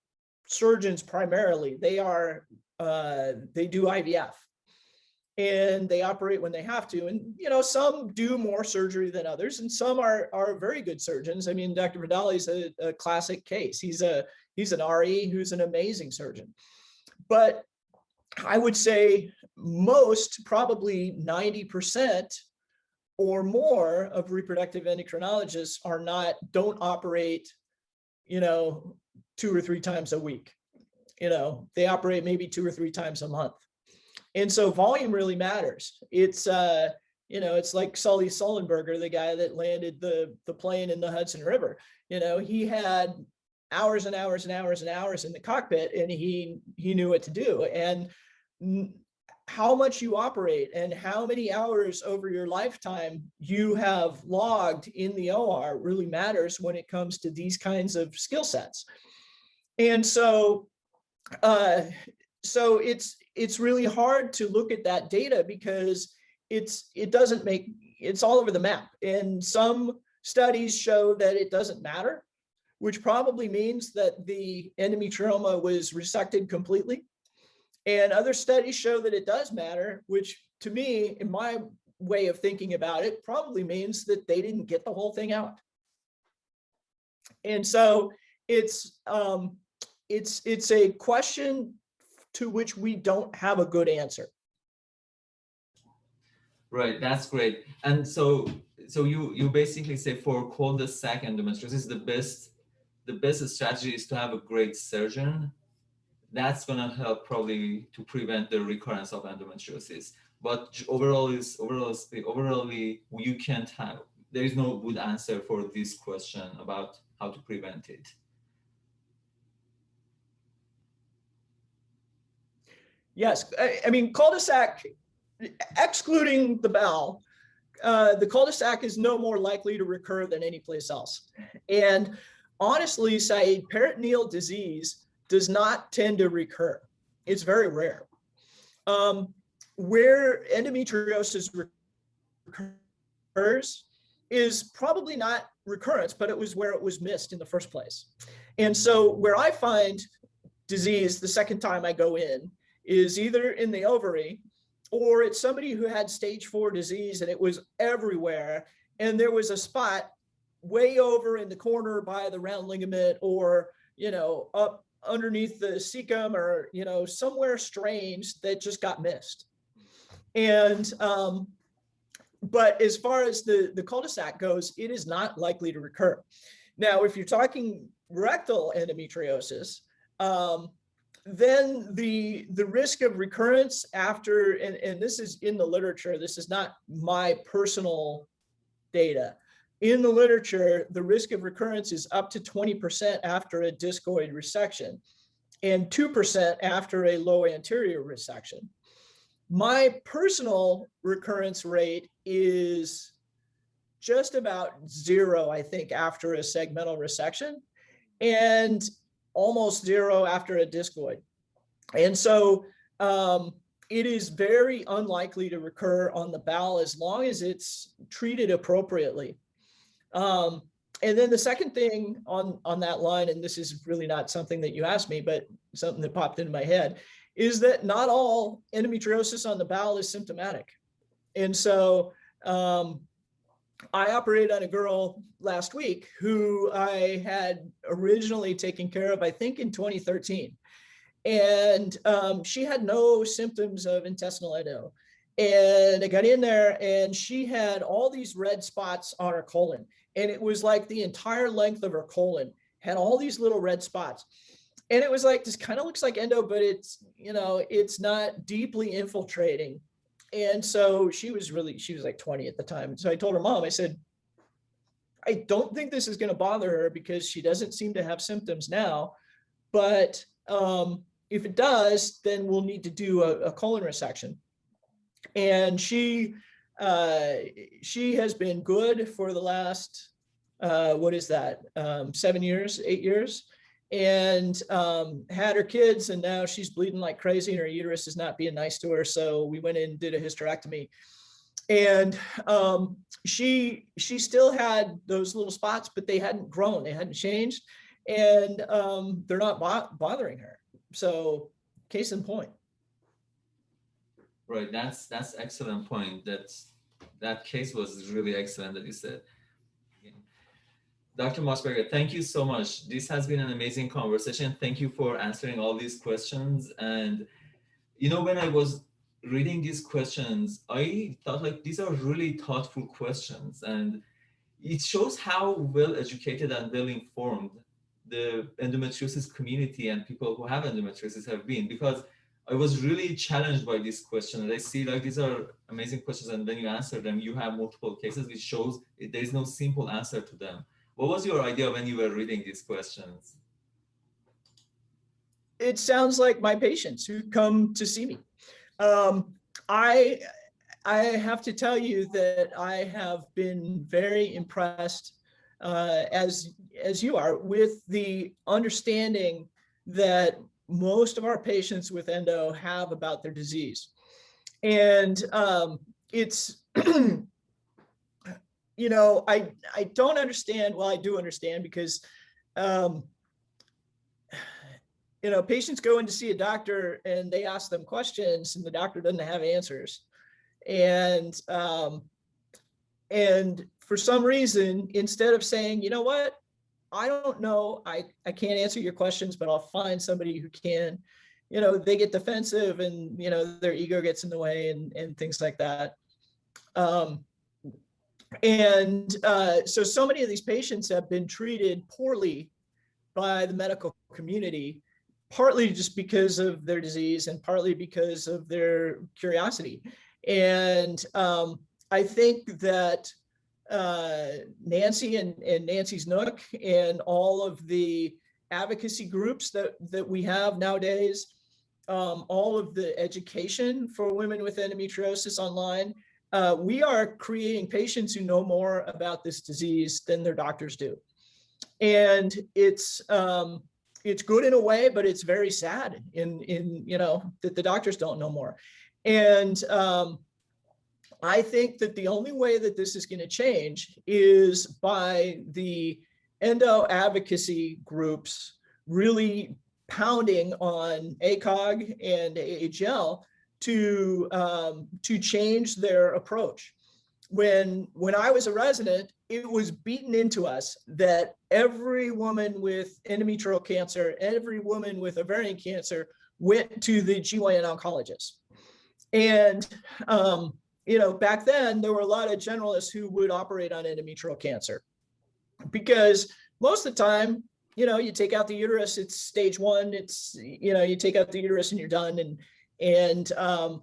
surgeons primarily. They are, uh, they do IVF and they operate when they have to. And, you know, some do more surgery than others and some are, are very good surgeons. I mean, Dr. Vidali is a, a classic case. He's a, he's an RE who's an amazing surgeon. But I would say most, probably 90% or more of reproductive endocrinologists are not, don't operate, you know, two or three times a week. You know, they operate maybe two or three times a month. And so volume really matters. It's, uh, you know, it's like Sully Sullenberger, the guy that landed the, the plane in the Hudson River. You know, he had hours and hours and hours and hours in the cockpit and he, he knew what to do. And how much you operate and how many hours over your lifetime you have logged in the OR really matters when it comes to these kinds of skill sets. And so, uh, so it's it's really hard to look at that data because it's it doesn't make it's all over the map. And some studies show that it doesn't matter, which probably means that the endometrioma was resected completely and other studies show that it does matter, which to me, in my way of thinking about it, probably means that they didn't get the whole thing out. And so it's um, it's it's a question to which we don't have a good answer. Right, that's great. And so so you you basically say for cul-de-sac endometriosis, the best the best strategy is to have a great surgeon that's going to help probably to prevent the recurrence of endometriosis. But overall is overall overallly you can't have there is no good answer for this question about how to prevent it. Yes, I, I mean cul-de-sac, excluding the bowel, uh, the cul-de-sac is no more likely to recur than any place else. And honestly, say peritoneal disease does not tend to recur. It's very rare. Um, where endometriosis recurs is probably not recurrence, but it was where it was missed in the first place. And so where I find disease the second time I go in is either in the ovary or it's somebody who had stage four disease and it was everywhere. And there was a spot way over in the corner by the round ligament or, you know, up underneath the cecum or, you know, somewhere strange that just got missed. And, um, but as far as the, the cul-de-sac goes, it is not likely to recur. Now, if you're talking rectal endometriosis, um, then the the risk of recurrence after and, and this is in the literature this is not my personal data in the literature, the risk of recurrence is up to 20% after a discoid resection and 2% after a low anterior resection. My personal recurrence rate is just about zero, I think, after a segmental resection and almost zero after a discoid. And so um, it is very unlikely to recur on the bowel as long as it's treated appropriately. Um, and then the second thing on, on that line, and this is really not something that you asked me, but something that popped into my head, is that not all endometriosis on the bowel is symptomatic. And so um, I operated on a girl last week who I had originally taken care of, I think in 2013. And um, she had no symptoms of intestinal endo. And I got in there and she had all these red spots on her colon and it was like the entire length of her colon had all these little red spots. And it was like, this kind of looks like endo, but it's, you know, it's not deeply infiltrating. And so she was really, she was like 20 at the time. So I told her mom, I said, I don't think this is going to bother her because she doesn't seem to have symptoms now. But um, if it does, then we'll need to do a, a colon resection. And she uh, she has been good for the last uh, what is that um, seven years, eight years, and um, had her kids, and now she's bleeding like crazy, and her uterus is not being nice to her. So we went in and did a hysterectomy and um, she she still had those little spots, but they hadn't grown, they hadn't changed, and um, they're not bo bothering her. So, case in point. Right, that's that's excellent point. That's that case was really excellent that you said. Dr. Mosbrucker, thank you so much. This has been an amazing conversation. Thank you for answering all these questions. And you know, when I was reading these questions, I thought like these are really thoughtful questions and it shows how well educated and well informed the endometriosis community and people who have endometriosis have been because I was really challenged by this question and I see like these are amazing questions and then you answer them you have multiple cases which shows there is no simple answer to them. What was your idea when you were reading these questions? It sounds like my patients who come to see me. Um, I I have to tell you that I have been very impressed, uh, as as you are, with the understanding that most of our patients with endo have about their disease, and um, it's. you know, I I don't understand. Well, I do understand because um, you know, patients go in to see a doctor and they ask them questions and the doctor doesn't have answers. And, um, and for some reason, instead of saying, you know what, I don't know, I, I can't answer your questions, but I'll find somebody who can, you know, they get defensive and, you know, their ego gets in the way and, and things like that. Um, and uh, so, so many of these patients have been treated poorly by the medical community partly just because of their disease and partly because of their curiosity. And um, I think that uh, Nancy and, and Nancy's Nook and all of the advocacy groups that, that we have nowadays, um, all of the education for women with endometriosis online, uh, we are creating patients who know more about this disease than their doctors do. And it's, um, it's good in a way, but it's very sad in, in you know, that the doctors don't know more. And um, I think that the only way that this is going to change is by the endo advocacy groups really pounding on ACOG and AAGL to um, to change their approach. When when I was a resident, it was beaten into us that every woman with endometrial cancer, every woman with ovarian cancer went to the GYN oncologist. And, um, you know, back then there were a lot of generalists who would operate on endometrial cancer because most of the time, you know, you take out the uterus, it's stage one, it's, you know, you take out the uterus and you're done. And, and, um,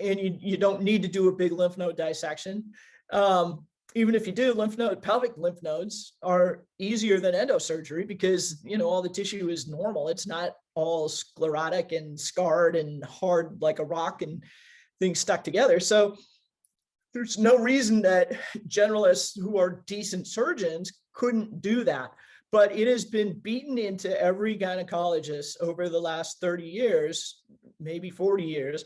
and you, you don't need to do a big lymph node dissection. Um, even if you do lymph node, pelvic lymph nodes are easier than endosurgery because, you know, all the tissue is normal. It's not all sclerotic and scarred and hard like a rock and things stuck together. So there's no reason that generalists who are decent surgeons couldn't do that. But it has been beaten into every gynecologist over the last 30 years, maybe 40 years,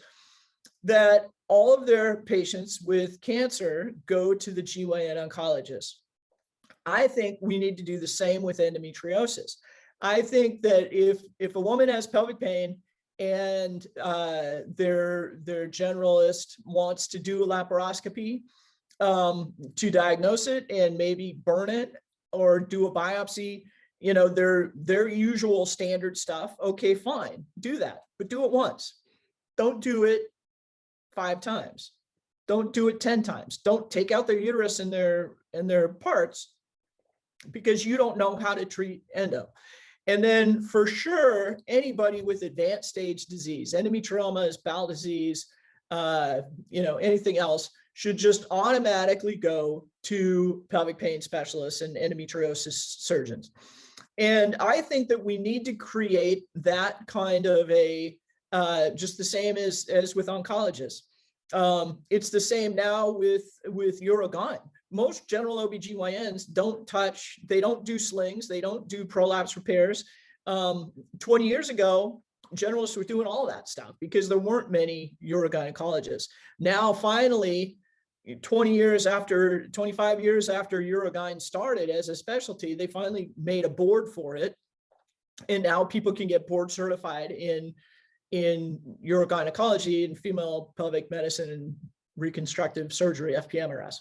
that all of their patients with cancer go to the GYN oncologist. I think we need to do the same with endometriosis. I think that if, if a woman has pelvic pain and uh, their, their generalist wants to do a laparoscopy um, to diagnose it and maybe burn it or do a biopsy, you know, their, their usual standard stuff, okay, fine, do that, but do it once. Don't do it five times. Don't do it 10 times. Don't take out their uterus and their and their parts because you don't know how to treat endo. And then for sure, anybody with advanced stage disease, endometriomas, bowel disease, uh, you know, anything else should just automatically go to pelvic pain specialists and endometriosis surgeons. And I think that we need to create that kind of a, uh, just the same as, as with oncologists. Um, it's the same now with, with Urogyne. Most general OBGYNs don't touch, they don't do slings, they don't do prolapse repairs. Um, 20 years ago, generalists were doing all that stuff because there weren't many urogynecologists. Now, finally, 20 years after, 25 years after Urogyne started as a specialty, they finally made a board for it. And now people can get board certified in, in urogynecology and female pelvic medicine and reconstructive surgery, FPMRS.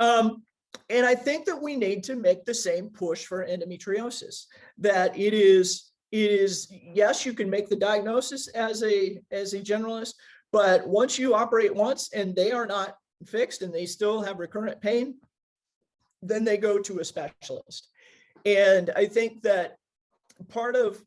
Um, and I think that we need to make the same push for endometriosis, that it is, it is, yes, you can make the diagnosis as a, as a generalist, but once you operate once and they are not fixed and they still have recurrent pain, then they go to a specialist. And I think that part of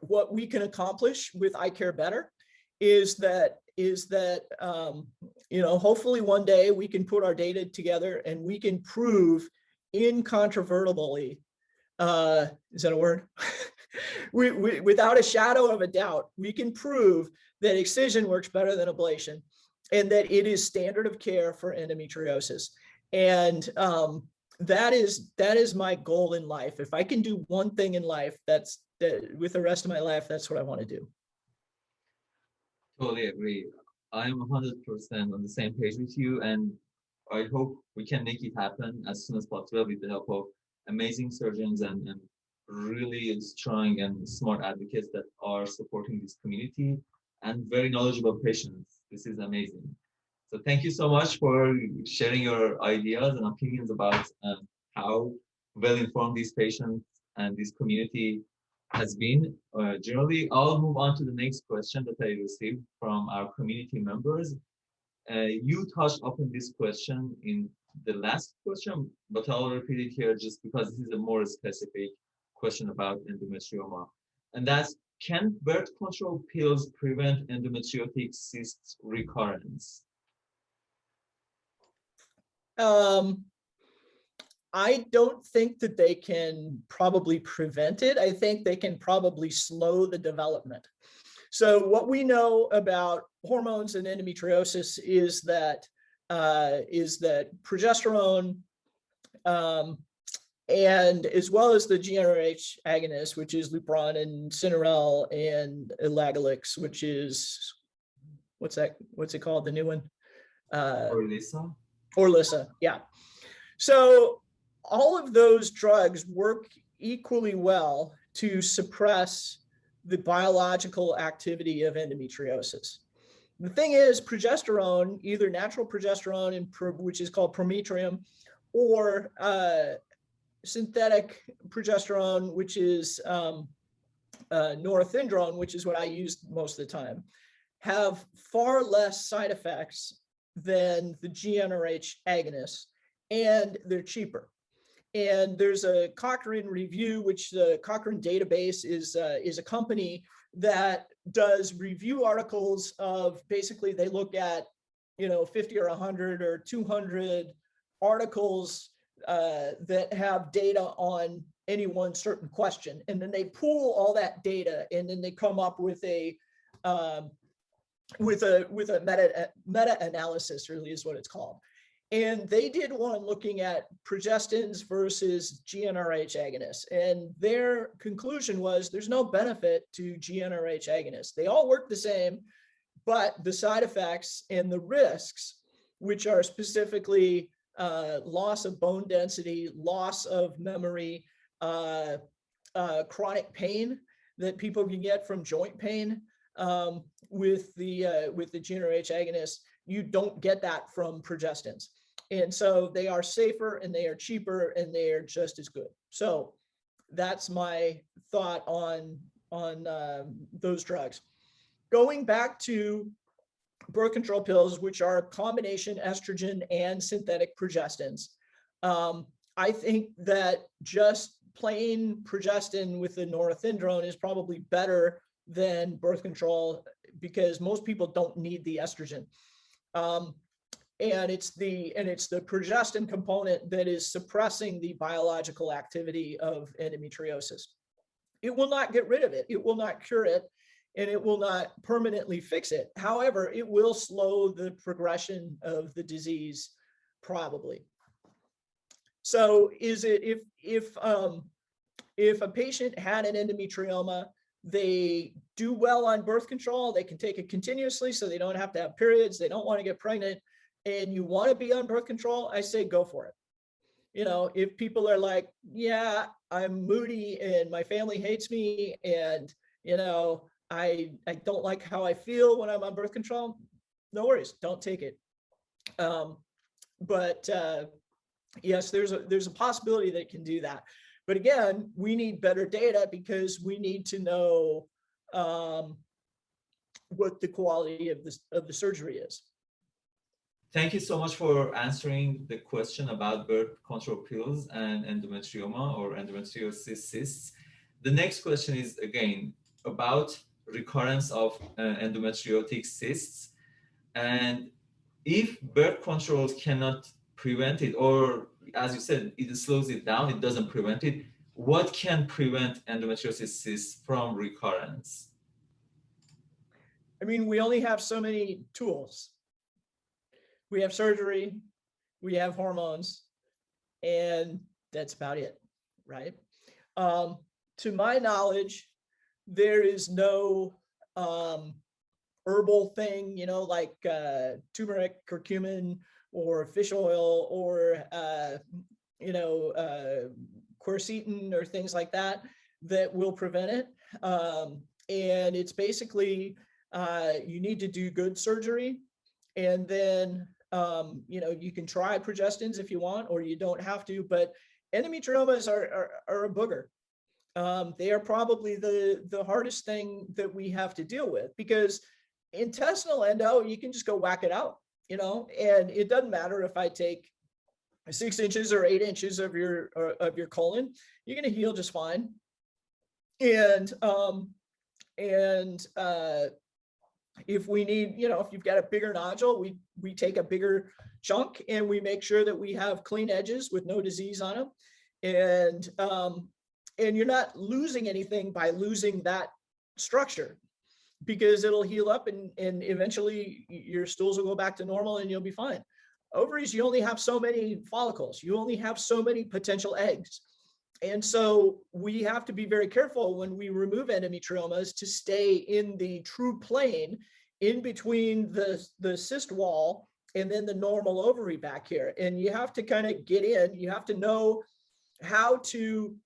what we can accomplish with I Care Better is that is that um, you know hopefully one day we can put our data together and we can prove incontrovertibly uh, is that a word we, we, without a shadow of a doubt we can prove that excision works better than ablation and that it is standard of care for endometriosis. And um, that is that is my goal in life. If I can do one thing in life, that's that with the rest of my life, that's what I want to do. Totally agree. I'm 100% on the same page with you, and I hope we can make it happen as soon as possible with the help of amazing surgeons and, and really strong and smart advocates that are supporting this community and very knowledgeable patients this is amazing. So thank you so much for sharing your ideas and opinions about um, how well informed these patients and this community has been. Uh, generally, I'll move on to the next question that I received from our community members. Uh, you touched upon this question in the last question, but I'll repeat it here just because this is a more specific question about endometrioma. And that's can birth control pills prevent endometriotic cysts recurrence? Um, I don't think that they can probably prevent it. I think they can probably slow the development. So what we know about hormones and endometriosis is that uh, is that progesterone um, and as well as the GnRH agonist, which is Lupron and Synarel and Elagolix, which is, what's that, what's it called, the new one? Uh, Orilissa? Orilissa, yeah. So all of those drugs work equally well to suppress the biological activity of endometriosis. The thing is progesterone, either natural progesterone, which is called prometrium, or uh, synthetic progesterone, which is um, uh, norethindrone, which is what I use most of the time, have far less side effects than the GnRH agonists, and they're cheaper. And there's a Cochrane review, which the Cochrane database is, uh, is a company that does review articles of basically they look at, you know, 50 or 100 or 200 articles uh, that have data on any one certain question. And then they pull all that data and then they come up with a um, with a with a meta meta analysis really is what it's called. And they did one looking at progestins versus GnRH agonists. And their conclusion was there's no benefit to GnRH agonists. They all work the same, but the side effects and the risks, which are specifically uh, loss of bone density, loss of memory, uh, uh, chronic pain that people can get from joint pain um, with the uh, with the GnRH agonist. You don't get that from progestins. And so they are safer and they are cheaper and they are just as good. So that's my thought on on uh, those drugs. Going back to birth control pills, which are combination estrogen and synthetic progestins. Um, I think that just plain progestin with the norethindrone is probably better than birth control because most people don't need the estrogen. Um, and it's the and it's the progestin component that is suppressing the biological activity of endometriosis. It will not get rid of it. It will not cure it and it will not permanently fix it. However, it will slow the progression of the disease probably. So is it if if um if a patient had an endometrioma, they do well on birth control, they can take it continuously so they don't have to have periods, they don't want to get pregnant, and you want to be on birth control, I say go for it. You know, if people are like, yeah, I'm moody and my family hates me and, you know, I, I don't like how I feel when I'm on birth control, no worries, don't take it. Um, but uh, yes, there's a, there's a possibility that it can do that. But again, we need better data because we need to know um, what the quality of this of the surgery is. Thank you so much for answering the question about birth control pills and endometrioma or endometriosis cysts. The next question is again about recurrence of uh, endometriotic cysts. And if birth control cannot prevent it, or as you said, it slows it down, it doesn't prevent it, what can prevent endometriosis cysts from recurrence? I mean, we only have so many tools. We have surgery, we have hormones, and that's about it, right? Um, to my knowledge, there is no um, herbal thing, you know, like uh, turmeric, curcumin, or fish oil, or, uh, you know, uh, quercetin or things like that, that will prevent it. Um, and it's basically, uh, you need to do good surgery. And then, um, you know, you can try progestins if you want, or you don't have to, but endometriomas are, are, are a booger um, they are probably the, the hardest thing that we have to deal with because intestinal endo, you can just go whack it out, you know, and it doesn't matter if I take six inches or eight inches of your of your colon, you're going to heal just fine. And um, and uh, if we need, you know, if you've got a bigger nodule, we we take a bigger chunk and we make sure that we have clean edges with no disease on them. And um, and you're not losing anything by losing that structure because it'll heal up and, and eventually your stools will go back to normal and you'll be fine. Ovaries, you only have so many follicles. You only have so many potential eggs. And so we have to be very careful when we remove endometriomas to stay in the true plane in between the, the cyst wall and then the normal ovary back here. And you have to kind of get in, you have to know how to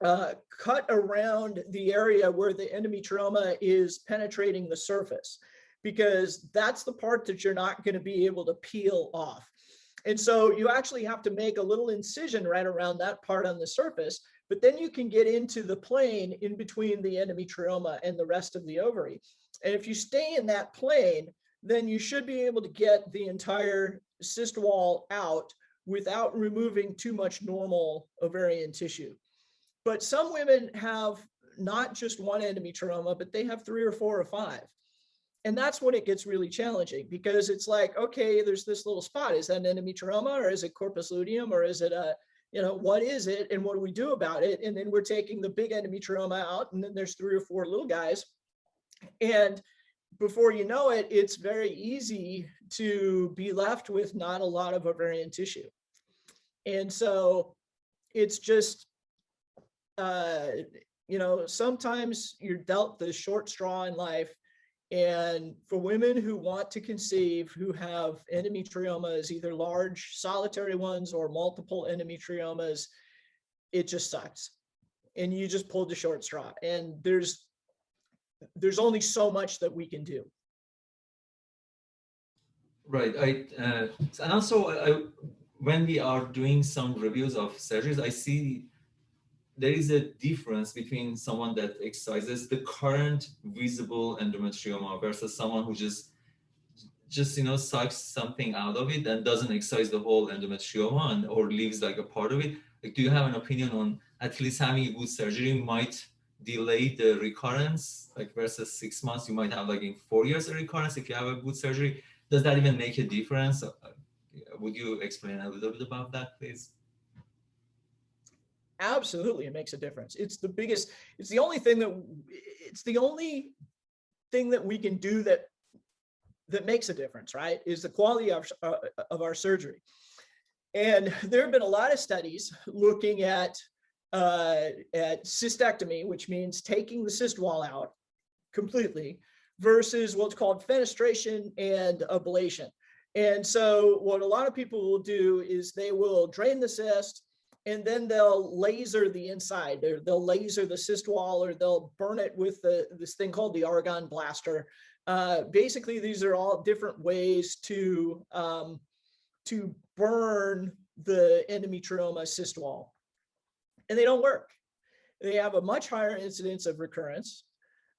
uh, cut around the area where the endometrioma is penetrating the surface, because that's the part that you're not going to be able to peel off. And so you actually have to make a little incision right around that part on the surface, but then you can get into the plane in between the endometrioma and the rest of the ovary. And if you stay in that plane, then you should be able to get the entire cyst wall out without removing too much normal ovarian tissue. But some women have not just one endometrioma, but they have three or four or five. And that's when it gets really challenging because it's like, okay, there's this little spot. Is that an endometrioma or is it corpus luteum or is it a, you know, what is it and what do we do about it? And then we're taking the big endometrioma out and then there's three or four little guys. And before you know it, it's very easy to be left with not a lot of ovarian tissue. And so it's just, uh, you know, sometimes you're dealt the short straw in life. And for women who want to conceive, who have endometriomas, either large solitary ones or multiple endometriomas, it just sucks. And you just pulled the short straw. And there's there's only so much that we can do. Right. I uh, and also I, when we are doing some reviews of surgeries, I see there is a difference between someone that excises the current visible endometrioma versus someone who just just you know sucks something out of it and doesn't excise the whole endometrioma and or leaves like a part of it. Like do you have an opinion on at least having a good surgery might delay the recurrence? Like versus six months you might have like in four years a recurrence if you have a good surgery. Does that even make a difference? Uh, would you explain a little bit about that, please? Absolutely, it makes a difference. It's the biggest, it's the only thing that, it's the only thing that we can do that, that makes a difference, right? Is the quality of, uh, of our surgery. And there have been a lot of studies looking at, uh, at cystectomy, which means taking the cyst wall out completely versus what's called fenestration and ablation. And so what a lot of people will do is they will drain the cyst and then they'll laser the inside or they'll laser the cyst wall or they'll burn it with the, this thing called the argon blaster. Uh, basically, these are all different ways to, um, to burn the endometrioma cyst wall. And they don't work. They have a much higher incidence of recurrence.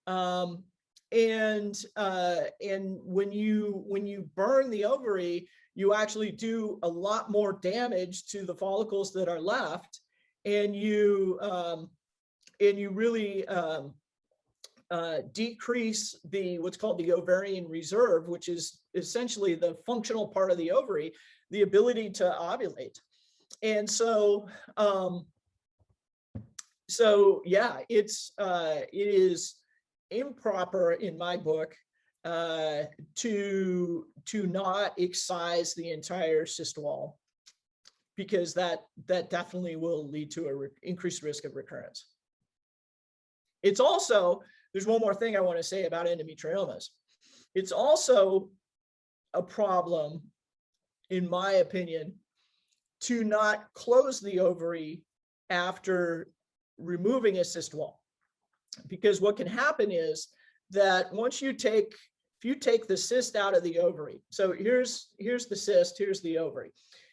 Um, and uh, and when you when you burn the ovary, you actually do a lot more damage to the follicles that are left, and you um, and you really um, uh, decrease the what's called the ovarian reserve, which is essentially the functional part of the ovary, the ability to ovulate. And so, um, so yeah, it's uh, it is improper in my book uh, to to not excise the entire cyst wall because that that definitely will lead to a increased risk of recurrence. It's also, there's one more thing I want to say about endometriomas. It's also a problem, in my opinion, to not close the ovary after removing a cyst wall because what can happen is that once you take if you take the cyst out of the ovary so here's here's the cyst here's the ovary.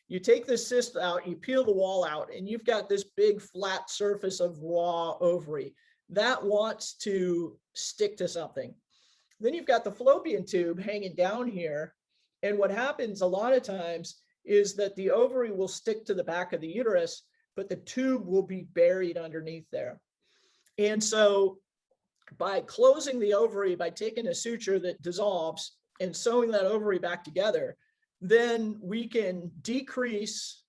You take the cyst out you peel the wall out and you've got this big flat surface of raw ovary that wants to stick to something. Then you've got the fallopian tube hanging down here and what happens a lot of times is that the ovary will stick to the back of the uterus but the tube will be buried underneath there. And so by closing the ovary, by taking a suture that dissolves and sewing that ovary back together, then we can decrease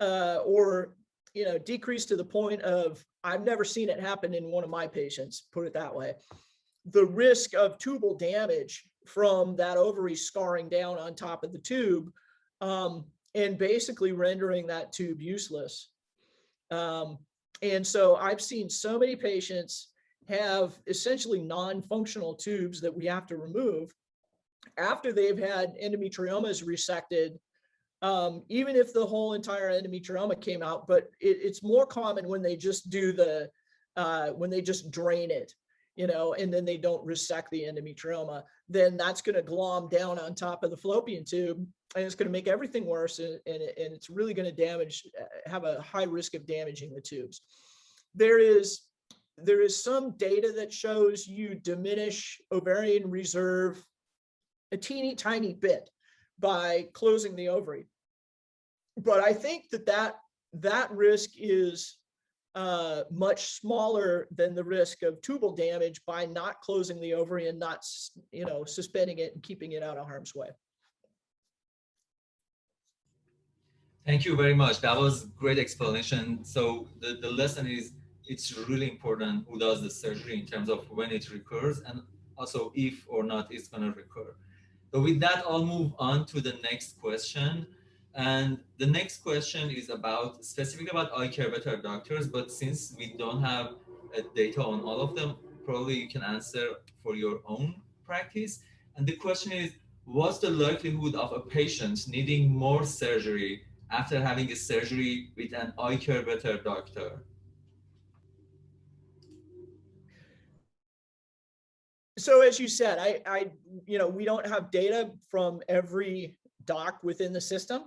uh, or, you know, decrease to the point of, I've never seen it happen in one of my patients, put it that way, the risk of tubal damage from that ovary scarring down on top of the tube um, and basically rendering that tube useless. Um, and so I've seen so many patients have essentially non-functional tubes that we have to remove after they've had endometriomas resected, um, even if the whole entire endometrioma came out, but it, it's more common when they just do the, uh, when they just drain it, you know, and then they don't resect the endometrioma, then that's going to glom down on top of the fallopian tube and it's going to make everything worse and, and, and it's really going to damage, uh, have a high risk of damaging the tubes. There is, there is some data that shows you diminish ovarian reserve a teeny tiny bit by closing the ovary. But I think that that, that risk is uh, much smaller than the risk of tubal damage by not closing the ovary and not, you know, suspending it and keeping it out of harm's way. Thank you very much. That was great explanation. So the, the lesson is it's really important who does the surgery in terms of when it recurs and also if or not it's going to recur. So with that, I'll move on to the next question. And the next question is about specifically about iCare Better doctors, but since we don't have uh, data on all of them, probably you can answer for your own practice. And the question is, what's the likelihood of a patient needing more surgery after having a surgery with an iCare Better doctor? So as you said, I, I, you know, we don't have data from every doc within the system.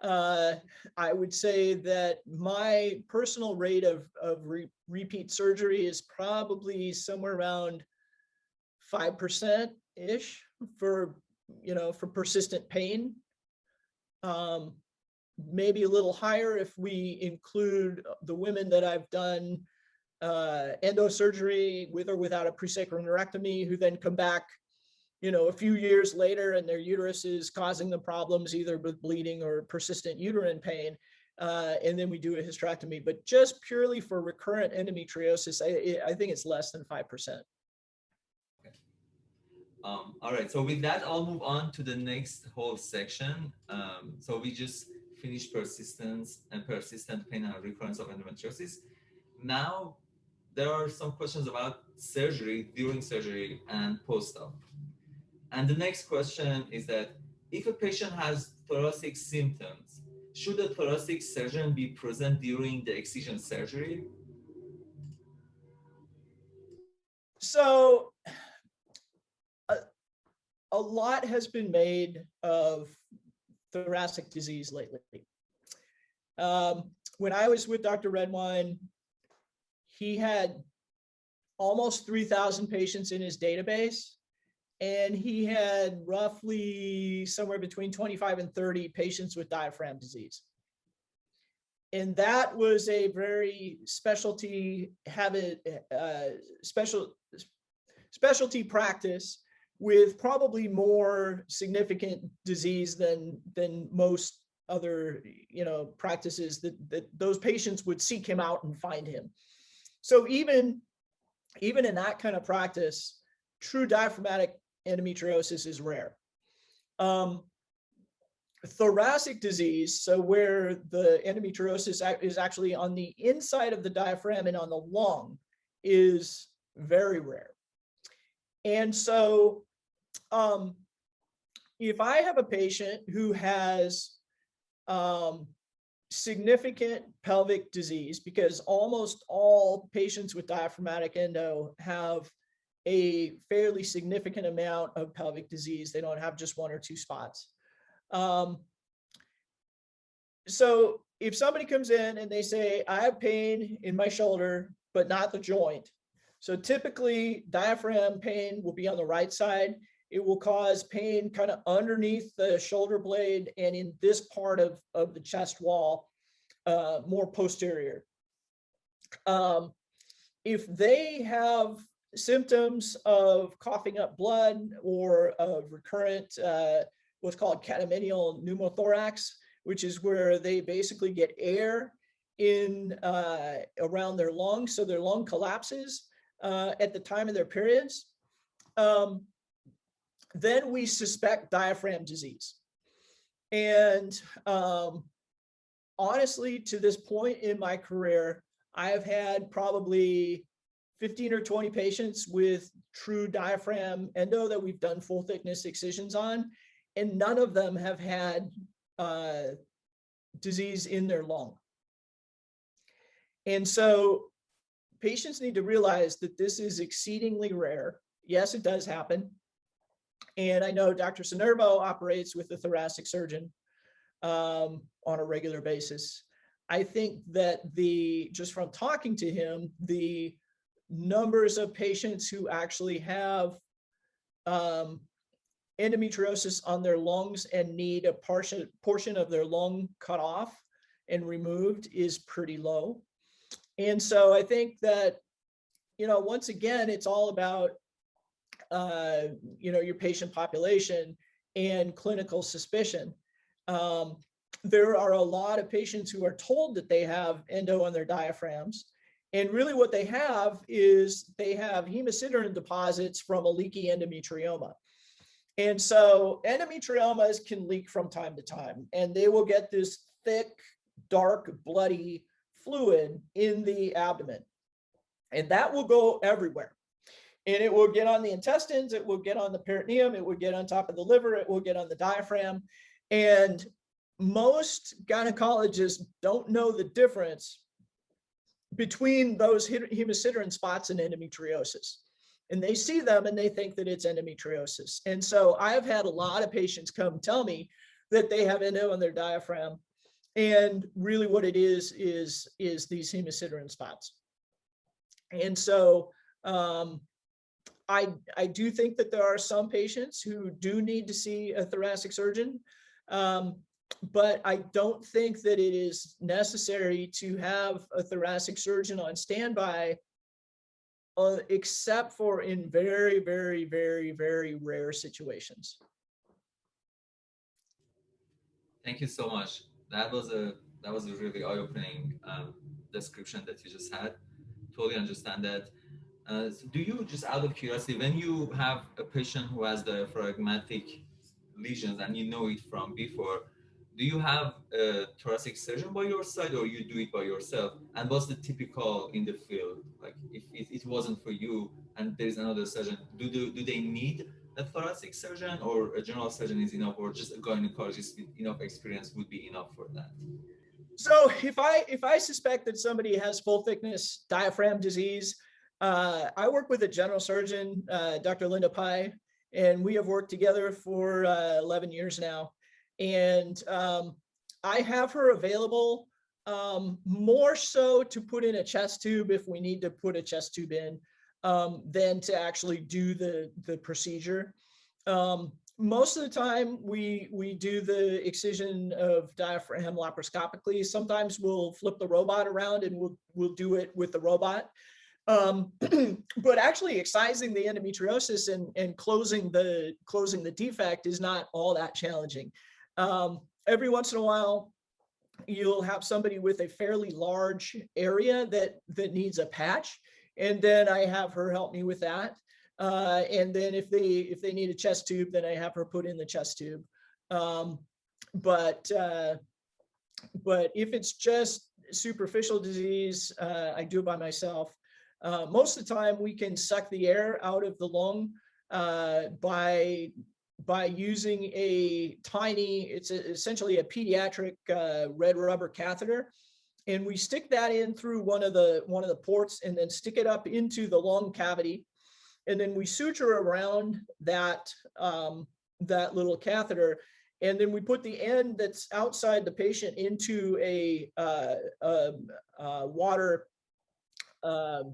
Uh, I would say that my personal rate of, of re repeat surgery is probably somewhere around 5%-ish for, you know, for persistent pain. Um, maybe a little higher if we include the women that I've done uh, endosurgery with or without a presacral neurectomy who then come back you know, a few years later and their uterus is causing them problems either with bleeding or persistent uterine pain. Uh, and then we do a hysterectomy, but just purely for recurrent endometriosis, I, I think it's less than 5%. Um, all right, so with that, I'll move on to the next whole section. Um, so we just finished persistence and persistent pain and recurrence of endometriosis. Now, there are some questions about surgery, during surgery, and post-op. And the next question is that if a patient has thoracic symptoms, should a thoracic surgeon be present during the excision surgery? So a, a lot has been made of thoracic disease lately. Um, when I was with Dr. Redwine, he had almost 3,000 patients in his database. And he had roughly somewhere between 25 and 30 patients with diaphragm disease. And that was a very specialty habit, uh, special specialty practice with probably more significant disease than than most other you know practices that that those patients would seek him out and find him so even even in that kind of practice true diaphragmatic endometriosis is rare. Um, thoracic disease so where the endometriosis is actually on the inside of the diaphragm and on the lung is very rare. And so um, if I have a patient who has um, significant pelvic disease, because almost all patients with diaphragmatic endo have a fairly significant amount of pelvic disease. They don't have just one or two spots. Um, so if somebody comes in and they say, I have pain in my shoulder, but not the joint. So typically diaphragm pain will be on the right side it will cause pain kind of underneath the shoulder blade and in this part of, of the chest wall, uh, more posterior. Um, if they have symptoms of coughing up blood or of recurrent, uh, what's called catamenial pneumothorax, which is where they basically get air in uh, around their lungs, so their lung collapses uh, at the time of their periods. Um, then we suspect diaphragm disease. And um, honestly, to this point in my career, I have had probably 15 or 20 patients with true diaphragm endo that we've done full thickness excisions on, and none of them have had uh, disease in their lung. And so patients need to realize that this is exceedingly rare. Yes, it does happen. And I know Dr. Sinervo operates with a thoracic surgeon um, on a regular basis. I think that the, just from talking to him, the numbers of patients who actually have um, endometriosis on their lungs and need a portion, portion of their lung cut off and removed is pretty low. And so I think that, you know, once again, it's all about uh, you know, your patient population and clinical suspicion. Um, there are a lot of patients who are told that they have endo on their diaphragms. And really what they have is they have hemosiderin deposits from a leaky endometrioma. And so endometriomas can leak from time to time, and they will get this thick, dark, bloody fluid in the abdomen. And that will go everywhere and it will get on the intestines, it will get on the peritoneum, it will get on top of the liver, it will get on the diaphragm. And most gynecologists don't know the difference between those hemosiderin spots and endometriosis. And they see them and they think that it's endometriosis. And so I've had a lot of patients come tell me that they have endo on their diaphragm. And really what it is, is, is these hemosiderin spots. And so um, I, I do think that there are some patients who do need to see a thoracic surgeon, um, but I don't think that it is necessary to have a thoracic surgeon on standby uh, except for in very, very, very, very rare situations. Thank you so much. That was a that was a really eye-opening um, description that you just had. Totally understand that. Uh, so do you just out of curiosity, when you have a patient who has diaphragmatic lesions and you know it from before, do you have a thoracic surgeon by your side or you do it by yourself? And what's the typical in the field? Like if it, it wasn't for you and there's another surgeon, do, do, do they need a thoracic surgeon or a general surgeon is enough or just a gynecologist with enough experience would be enough for that? So if I if I suspect that somebody has full thickness diaphragm disease, uh, I work with a general surgeon, uh, Dr. Linda Pai, and we have worked together for uh, 11 years now. And um, I have her available um, more so to put in a chest tube if we need to put a chest tube in um, than to actually do the, the procedure. Um, most of the time we we do the excision of diaphragm laparoscopically. Sometimes we'll flip the robot around and we'll we'll do it with the robot. Um, but actually excising the endometriosis and, and closing the closing the defect is not all that challenging. Um, every once in a while, you'll have somebody with a fairly large area that that needs a patch and then I have her help me with that. Uh, and then if they if they need a chest tube, then I have her put in the chest tube. Um, but uh, but if it's just superficial disease, uh, I do it by myself. Uh, most of the time, we can suck the air out of the lung uh, by by using a tiny, it's a, essentially a pediatric uh, red rubber catheter. And we stick that in through one of the one of the ports and then stick it up into the lung cavity. And then we suture around that um, that little catheter. And then we put the end that's outside the patient into a, uh, a, a water uh,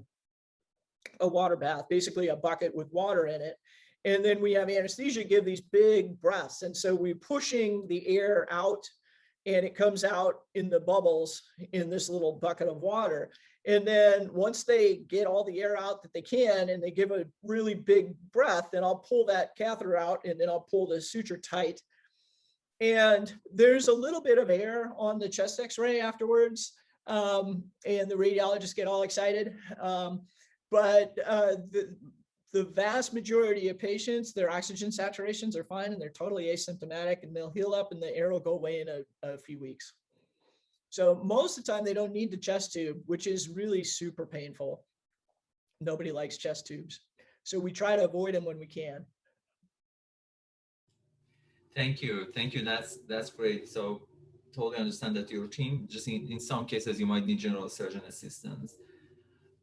a water bath basically a bucket with water in it and then we have anesthesia give these big breaths and so we're pushing the air out and it comes out in the bubbles in this little bucket of water. And then once they get all the air out that they can and they give a really big breath, then I'll pull that catheter out and then I'll pull the suture tight. And there's a little bit of air on the chest x-ray afterwards. Um, and the radiologists get all excited. Um, but uh, the, the vast majority of patients, their oxygen saturations are fine and they're totally asymptomatic and they'll heal up and the air will go away in a, a few weeks. So most of the time they don't need the chest tube, which is really super painful. Nobody likes chest tubes. So we try to avoid them when we can. Thank you. Thank you. That's that's great. So totally understand that your team, just in, in some cases, you might need general surgeon assistance.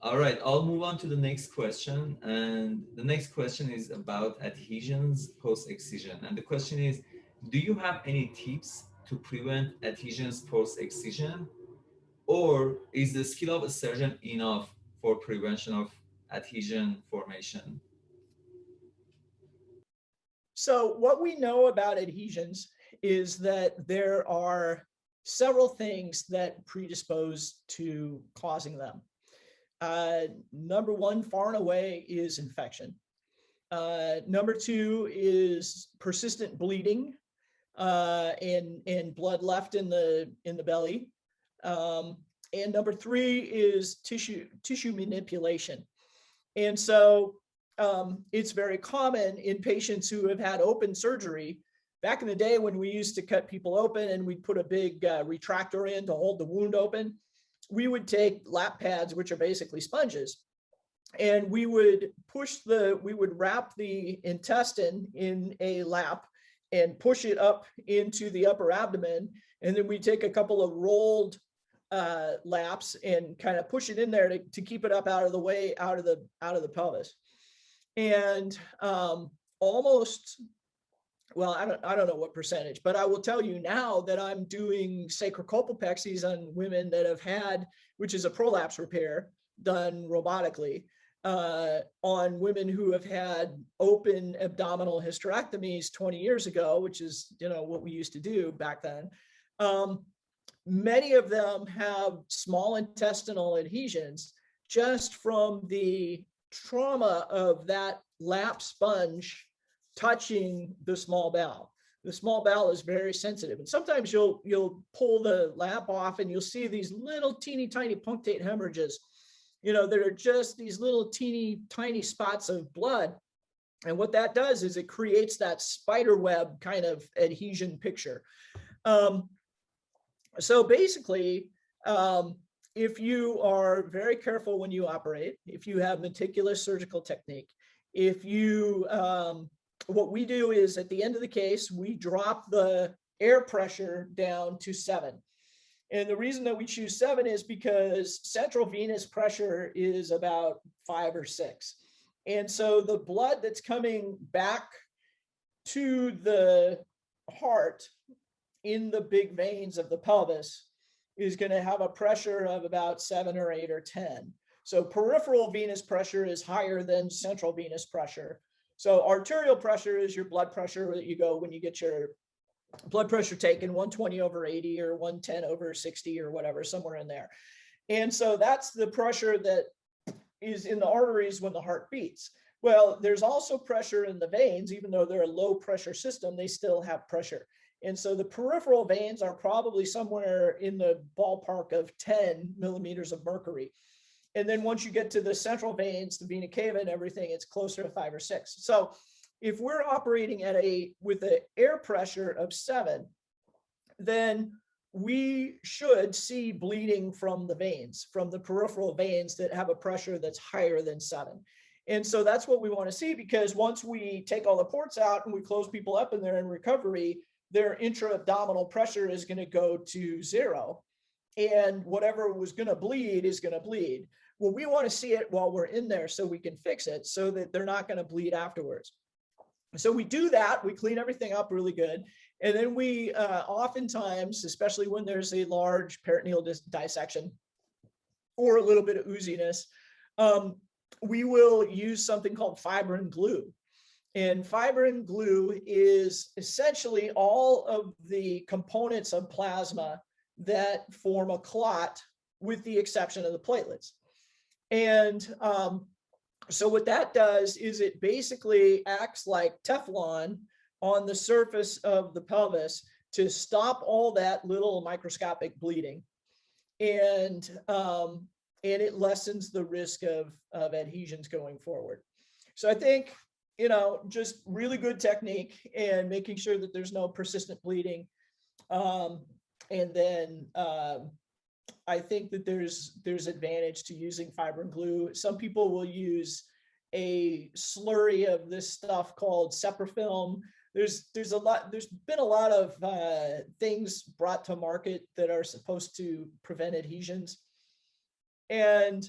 All right, I'll move on to the next question. And the next question is about adhesions post-excision. And the question is, do you have any tips to prevent adhesions post-excision? Or is the skill of a surgeon enough for prevention of adhesion formation? So what we know about adhesions is that there are several things that predispose to causing them. Uh, number one, far and away, is infection. Uh, number two is persistent bleeding uh, and, and blood left in the, in the belly. Um, and number three is tissue, tissue manipulation. And so um, it's very common in patients who have had open surgery. Back in the day when we used to cut people open and we'd put a big uh, retractor in to hold the wound open, we would take lap pads, which are basically sponges, and we would push the, we would wrap the intestine in a lap and push it up into the upper abdomen. And then we take a couple of rolled uh, laps and kind of push it in there to, to keep it up out of the way, out of the, out of the pelvis. And um, almost well, I don't, I don't know what percentage, but I will tell you now that I'm doing sacrocolpopexies on women that have had, which is a prolapse repair done robotically, uh, on women who have had open abdominal hysterectomies 20 years ago, which is, you know, what we used to do back then. Um, many of them have small intestinal adhesions just from the trauma of that lap sponge touching the small bowel. The small bowel is very sensitive. And sometimes you'll, you'll pull the lap off and you'll see these little teeny tiny punctate hemorrhages, you know, that are just these little teeny tiny spots of blood. And what that does is it creates that spider web kind of adhesion picture. Um, so basically, um, if you are very careful when you operate, if you have meticulous surgical technique, if you, um, what we do is at the end of the case, we drop the air pressure down to seven. And the reason that we choose seven is because central venous pressure is about five or six. And so the blood that's coming back to the heart in the big veins of the pelvis is going to have a pressure of about seven or eight or 10. So peripheral venous pressure is higher than central venous pressure. So arterial pressure is your blood pressure that you go when you get your blood pressure taken 120 over 80 or 110 over 60 or whatever, somewhere in there. And so that's the pressure that is in the arteries when the heart beats. Well, there's also pressure in the veins, even though they're a low pressure system, they still have pressure. And so the peripheral veins are probably somewhere in the ballpark of 10 millimeters of mercury. And then once you get to the central veins, the vena cava and everything, it's closer to five or six. So if we're operating at a with an air pressure of seven, then we should see bleeding from the veins, from the peripheral veins that have a pressure that's higher than seven. And so that's what we want to see because once we take all the ports out and we close people up and they're in recovery, their intra-abdominal pressure is going to go to zero. And whatever was going to bleed is going to bleed. Well, we want to see it while we're in there so we can fix it so that they're not going to bleed afterwards. So we do that, we clean everything up really good. And then we uh, oftentimes, especially when there's a large peritoneal dis dissection or a little bit of ooziness, um, we will use something called fibrin glue. And fibrin glue is essentially all of the components of plasma that form a clot with the exception of the platelets. And um, so what that does is it basically acts like Teflon on the surface of the pelvis to stop all that little microscopic bleeding. And, um, and it lessens the risk of, of adhesions going forward. So I think you know, just really good technique and making sure that there's no persistent bleeding. Um, and then um, I think that there's there's advantage to using fibrin glue. Some people will use a slurry of this stuff called Seprafilm. There's there's a lot there's been a lot of uh, things brought to market that are supposed to prevent adhesions. And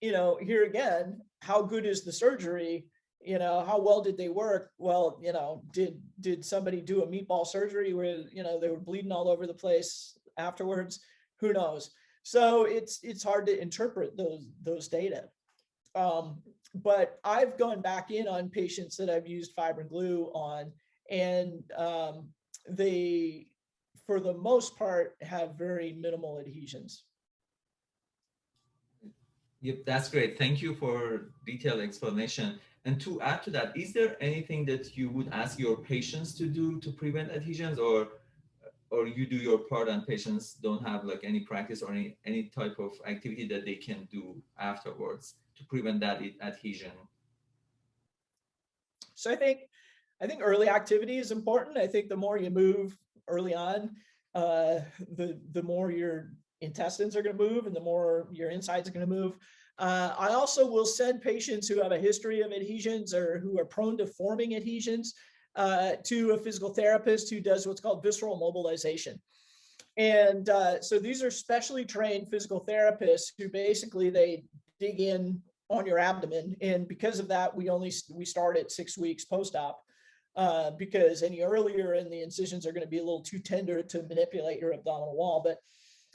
you know, here again, how good is the surgery? you know, how well did they work? Well, you know, did did somebody do a meatball surgery where, you know, they were bleeding all over the place afterwards? Who knows? So it's it's hard to interpret those those data. Um, but I've gone back in on patients that I've used fibrin glue on, and um, they, for the most part, have very minimal adhesions. Yep, that's great. Thank you for detailed explanation. And to add to that, is there anything that you would ask your patients to do to prevent adhesions or or you do your part and patients don't have like any practice or any, any type of activity that they can do afterwards to prevent that adhesion? So I think I think early activity is important. I think the more you move early on, uh, the the more your intestines are going to move and the more your insides are going to move. Uh, I also will send patients who have a history of adhesions or who are prone to forming adhesions uh, to a physical therapist who does what's called visceral mobilization. And uh, so these are specially trained physical therapists who basically they dig in on your abdomen. And because of that, we only we start at six weeks post-op uh, because any earlier and the incisions are going to be a little too tender to manipulate your abdominal wall. But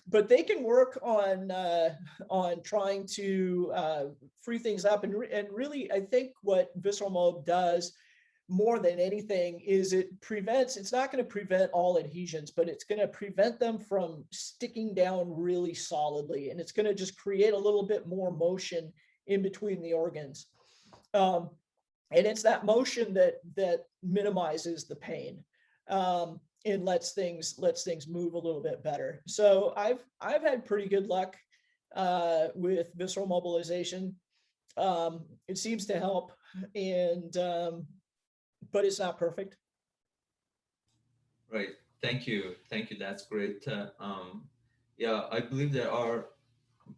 but they can work on uh, on trying to uh, free things up and, re and really I think what visceral mob does more than anything is it prevents it's not going to prevent all adhesions but it's going to prevent them from sticking down really solidly and it's going to just create a little bit more motion in between the organs. Um, and it's that motion that that minimizes the pain um, and lets things lets things move a little bit better. So I've I've had pretty good luck uh, with visceral mobilization. Um, it seems to help, and um, but it's not perfect. Right. Thank you. Thank you. That's great. Uh, um, yeah, I believe there are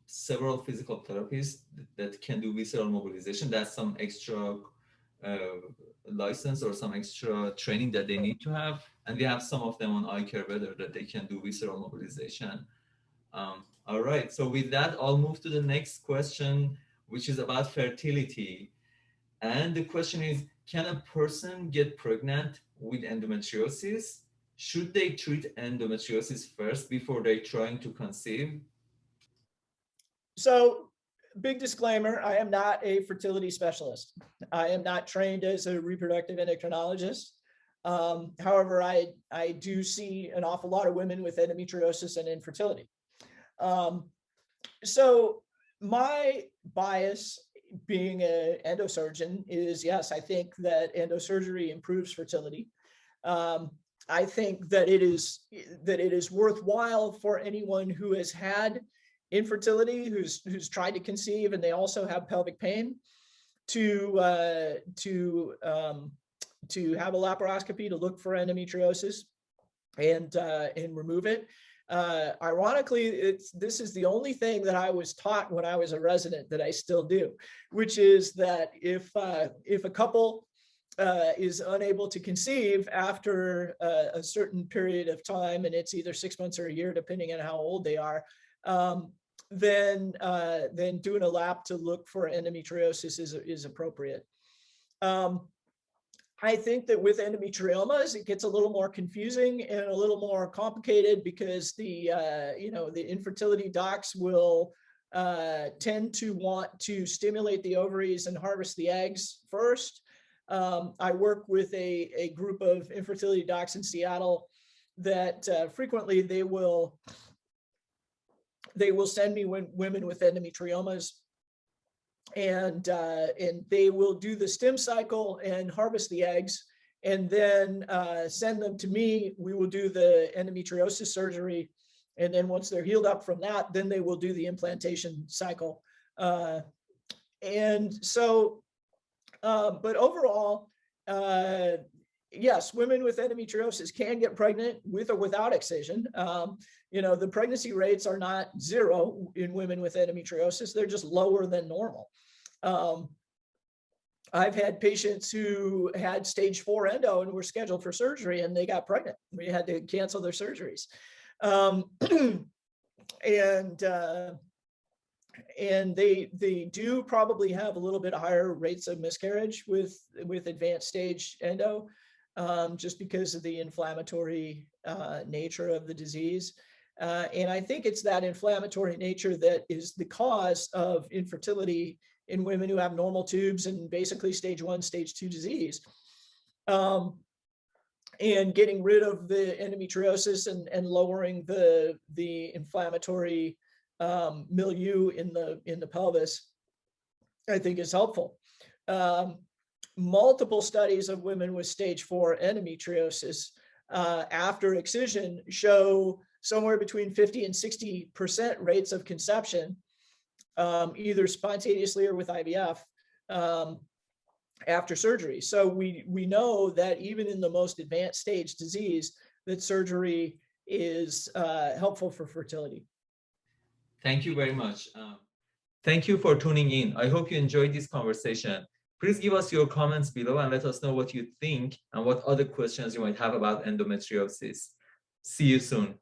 several physical therapies that can do visceral mobilization. That's some extra uh, license or some extra training that they need to have. And we have some of them on iCare Better that they can do visceral mobilization. Um, all right, so with that, I'll move to the next question, which is about fertility. And the question is, can a person get pregnant with endometriosis? Should they treat endometriosis first before they're trying to conceive? So big disclaimer, I am not a fertility specialist. I am not trained as a reproductive endocrinologist. Um, however, I, I do see an awful lot of women with endometriosis and infertility. Um, so my bias being an endosurgeon is yes, I think that endosurgery improves fertility. Um, I think that it is that it is worthwhile for anyone who has had infertility, who's who's tried to conceive, and they also have pelvic pain, to uh, to um, to have a laparoscopy to look for endometriosis and uh, and remove it. Uh, ironically, it's this is the only thing that I was taught when I was a resident that I still do, which is that if uh, if a couple uh, is unable to conceive after uh, a certain period of time, and it's either six months or a year, depending on how old they are, um, then uh, then doing a lap to look for endometriosis is is appropriate. Um, I think that with endometriomas, it gets a little more confusing and a little more complicated because the, uh, you know, the infertility docs will uh, tend to want to stimulate the ovaries and harvest the eggs first. Um, I work with a, a group of infertility docs in Seattle that uh, frequently they will they will send me when, women with endometriomas and uh, and they will do the stim cycle and harvest the eggs and then uh, send them to me. We will do the endometriosis surgery. And then once they're healed up from that, then they will do the implantation cycle. Uh, and so, uh, but overall, uh, yes, women with endometriosis can get pregnant with or without excision. Um, you know, the pregnancy rates are not zero in women with endometriosis. They're just lower than normal. Um, I've had patients who had stage four endo and were scheduled for surgery and they got pregnant. We had to cancel their surgeries. Um, and uh, and they they do probably have a little bit higher rates of miscarriage with with advanced stage endo um, just because of the inflammatory uh, nature of the disease. Uh, and I think it's that inflammatory nature that is the cause of infertility in women who have normal tubes and basically stage one, stage two disease. Um, and getting rid of the endometriosis and, and lowering the, the inflammatory um, milieu in the, in the pelvis, I think is helpful. Um, multiple studies of women with stage four endometriosis uh, after excision show somewhere between 50 and 60% rates of conception, um, either spontaneously or with IVF um, after surgery. So we, we know that even in the most advanced stage disease, that surgery is uh, helpful for fertility. Thank you very much. Um, thank you for tuning in. I hope you enjoyed this conversation. Please give us your comments below and let us know what you think and what other questions you might have about endometriosis. See you soon.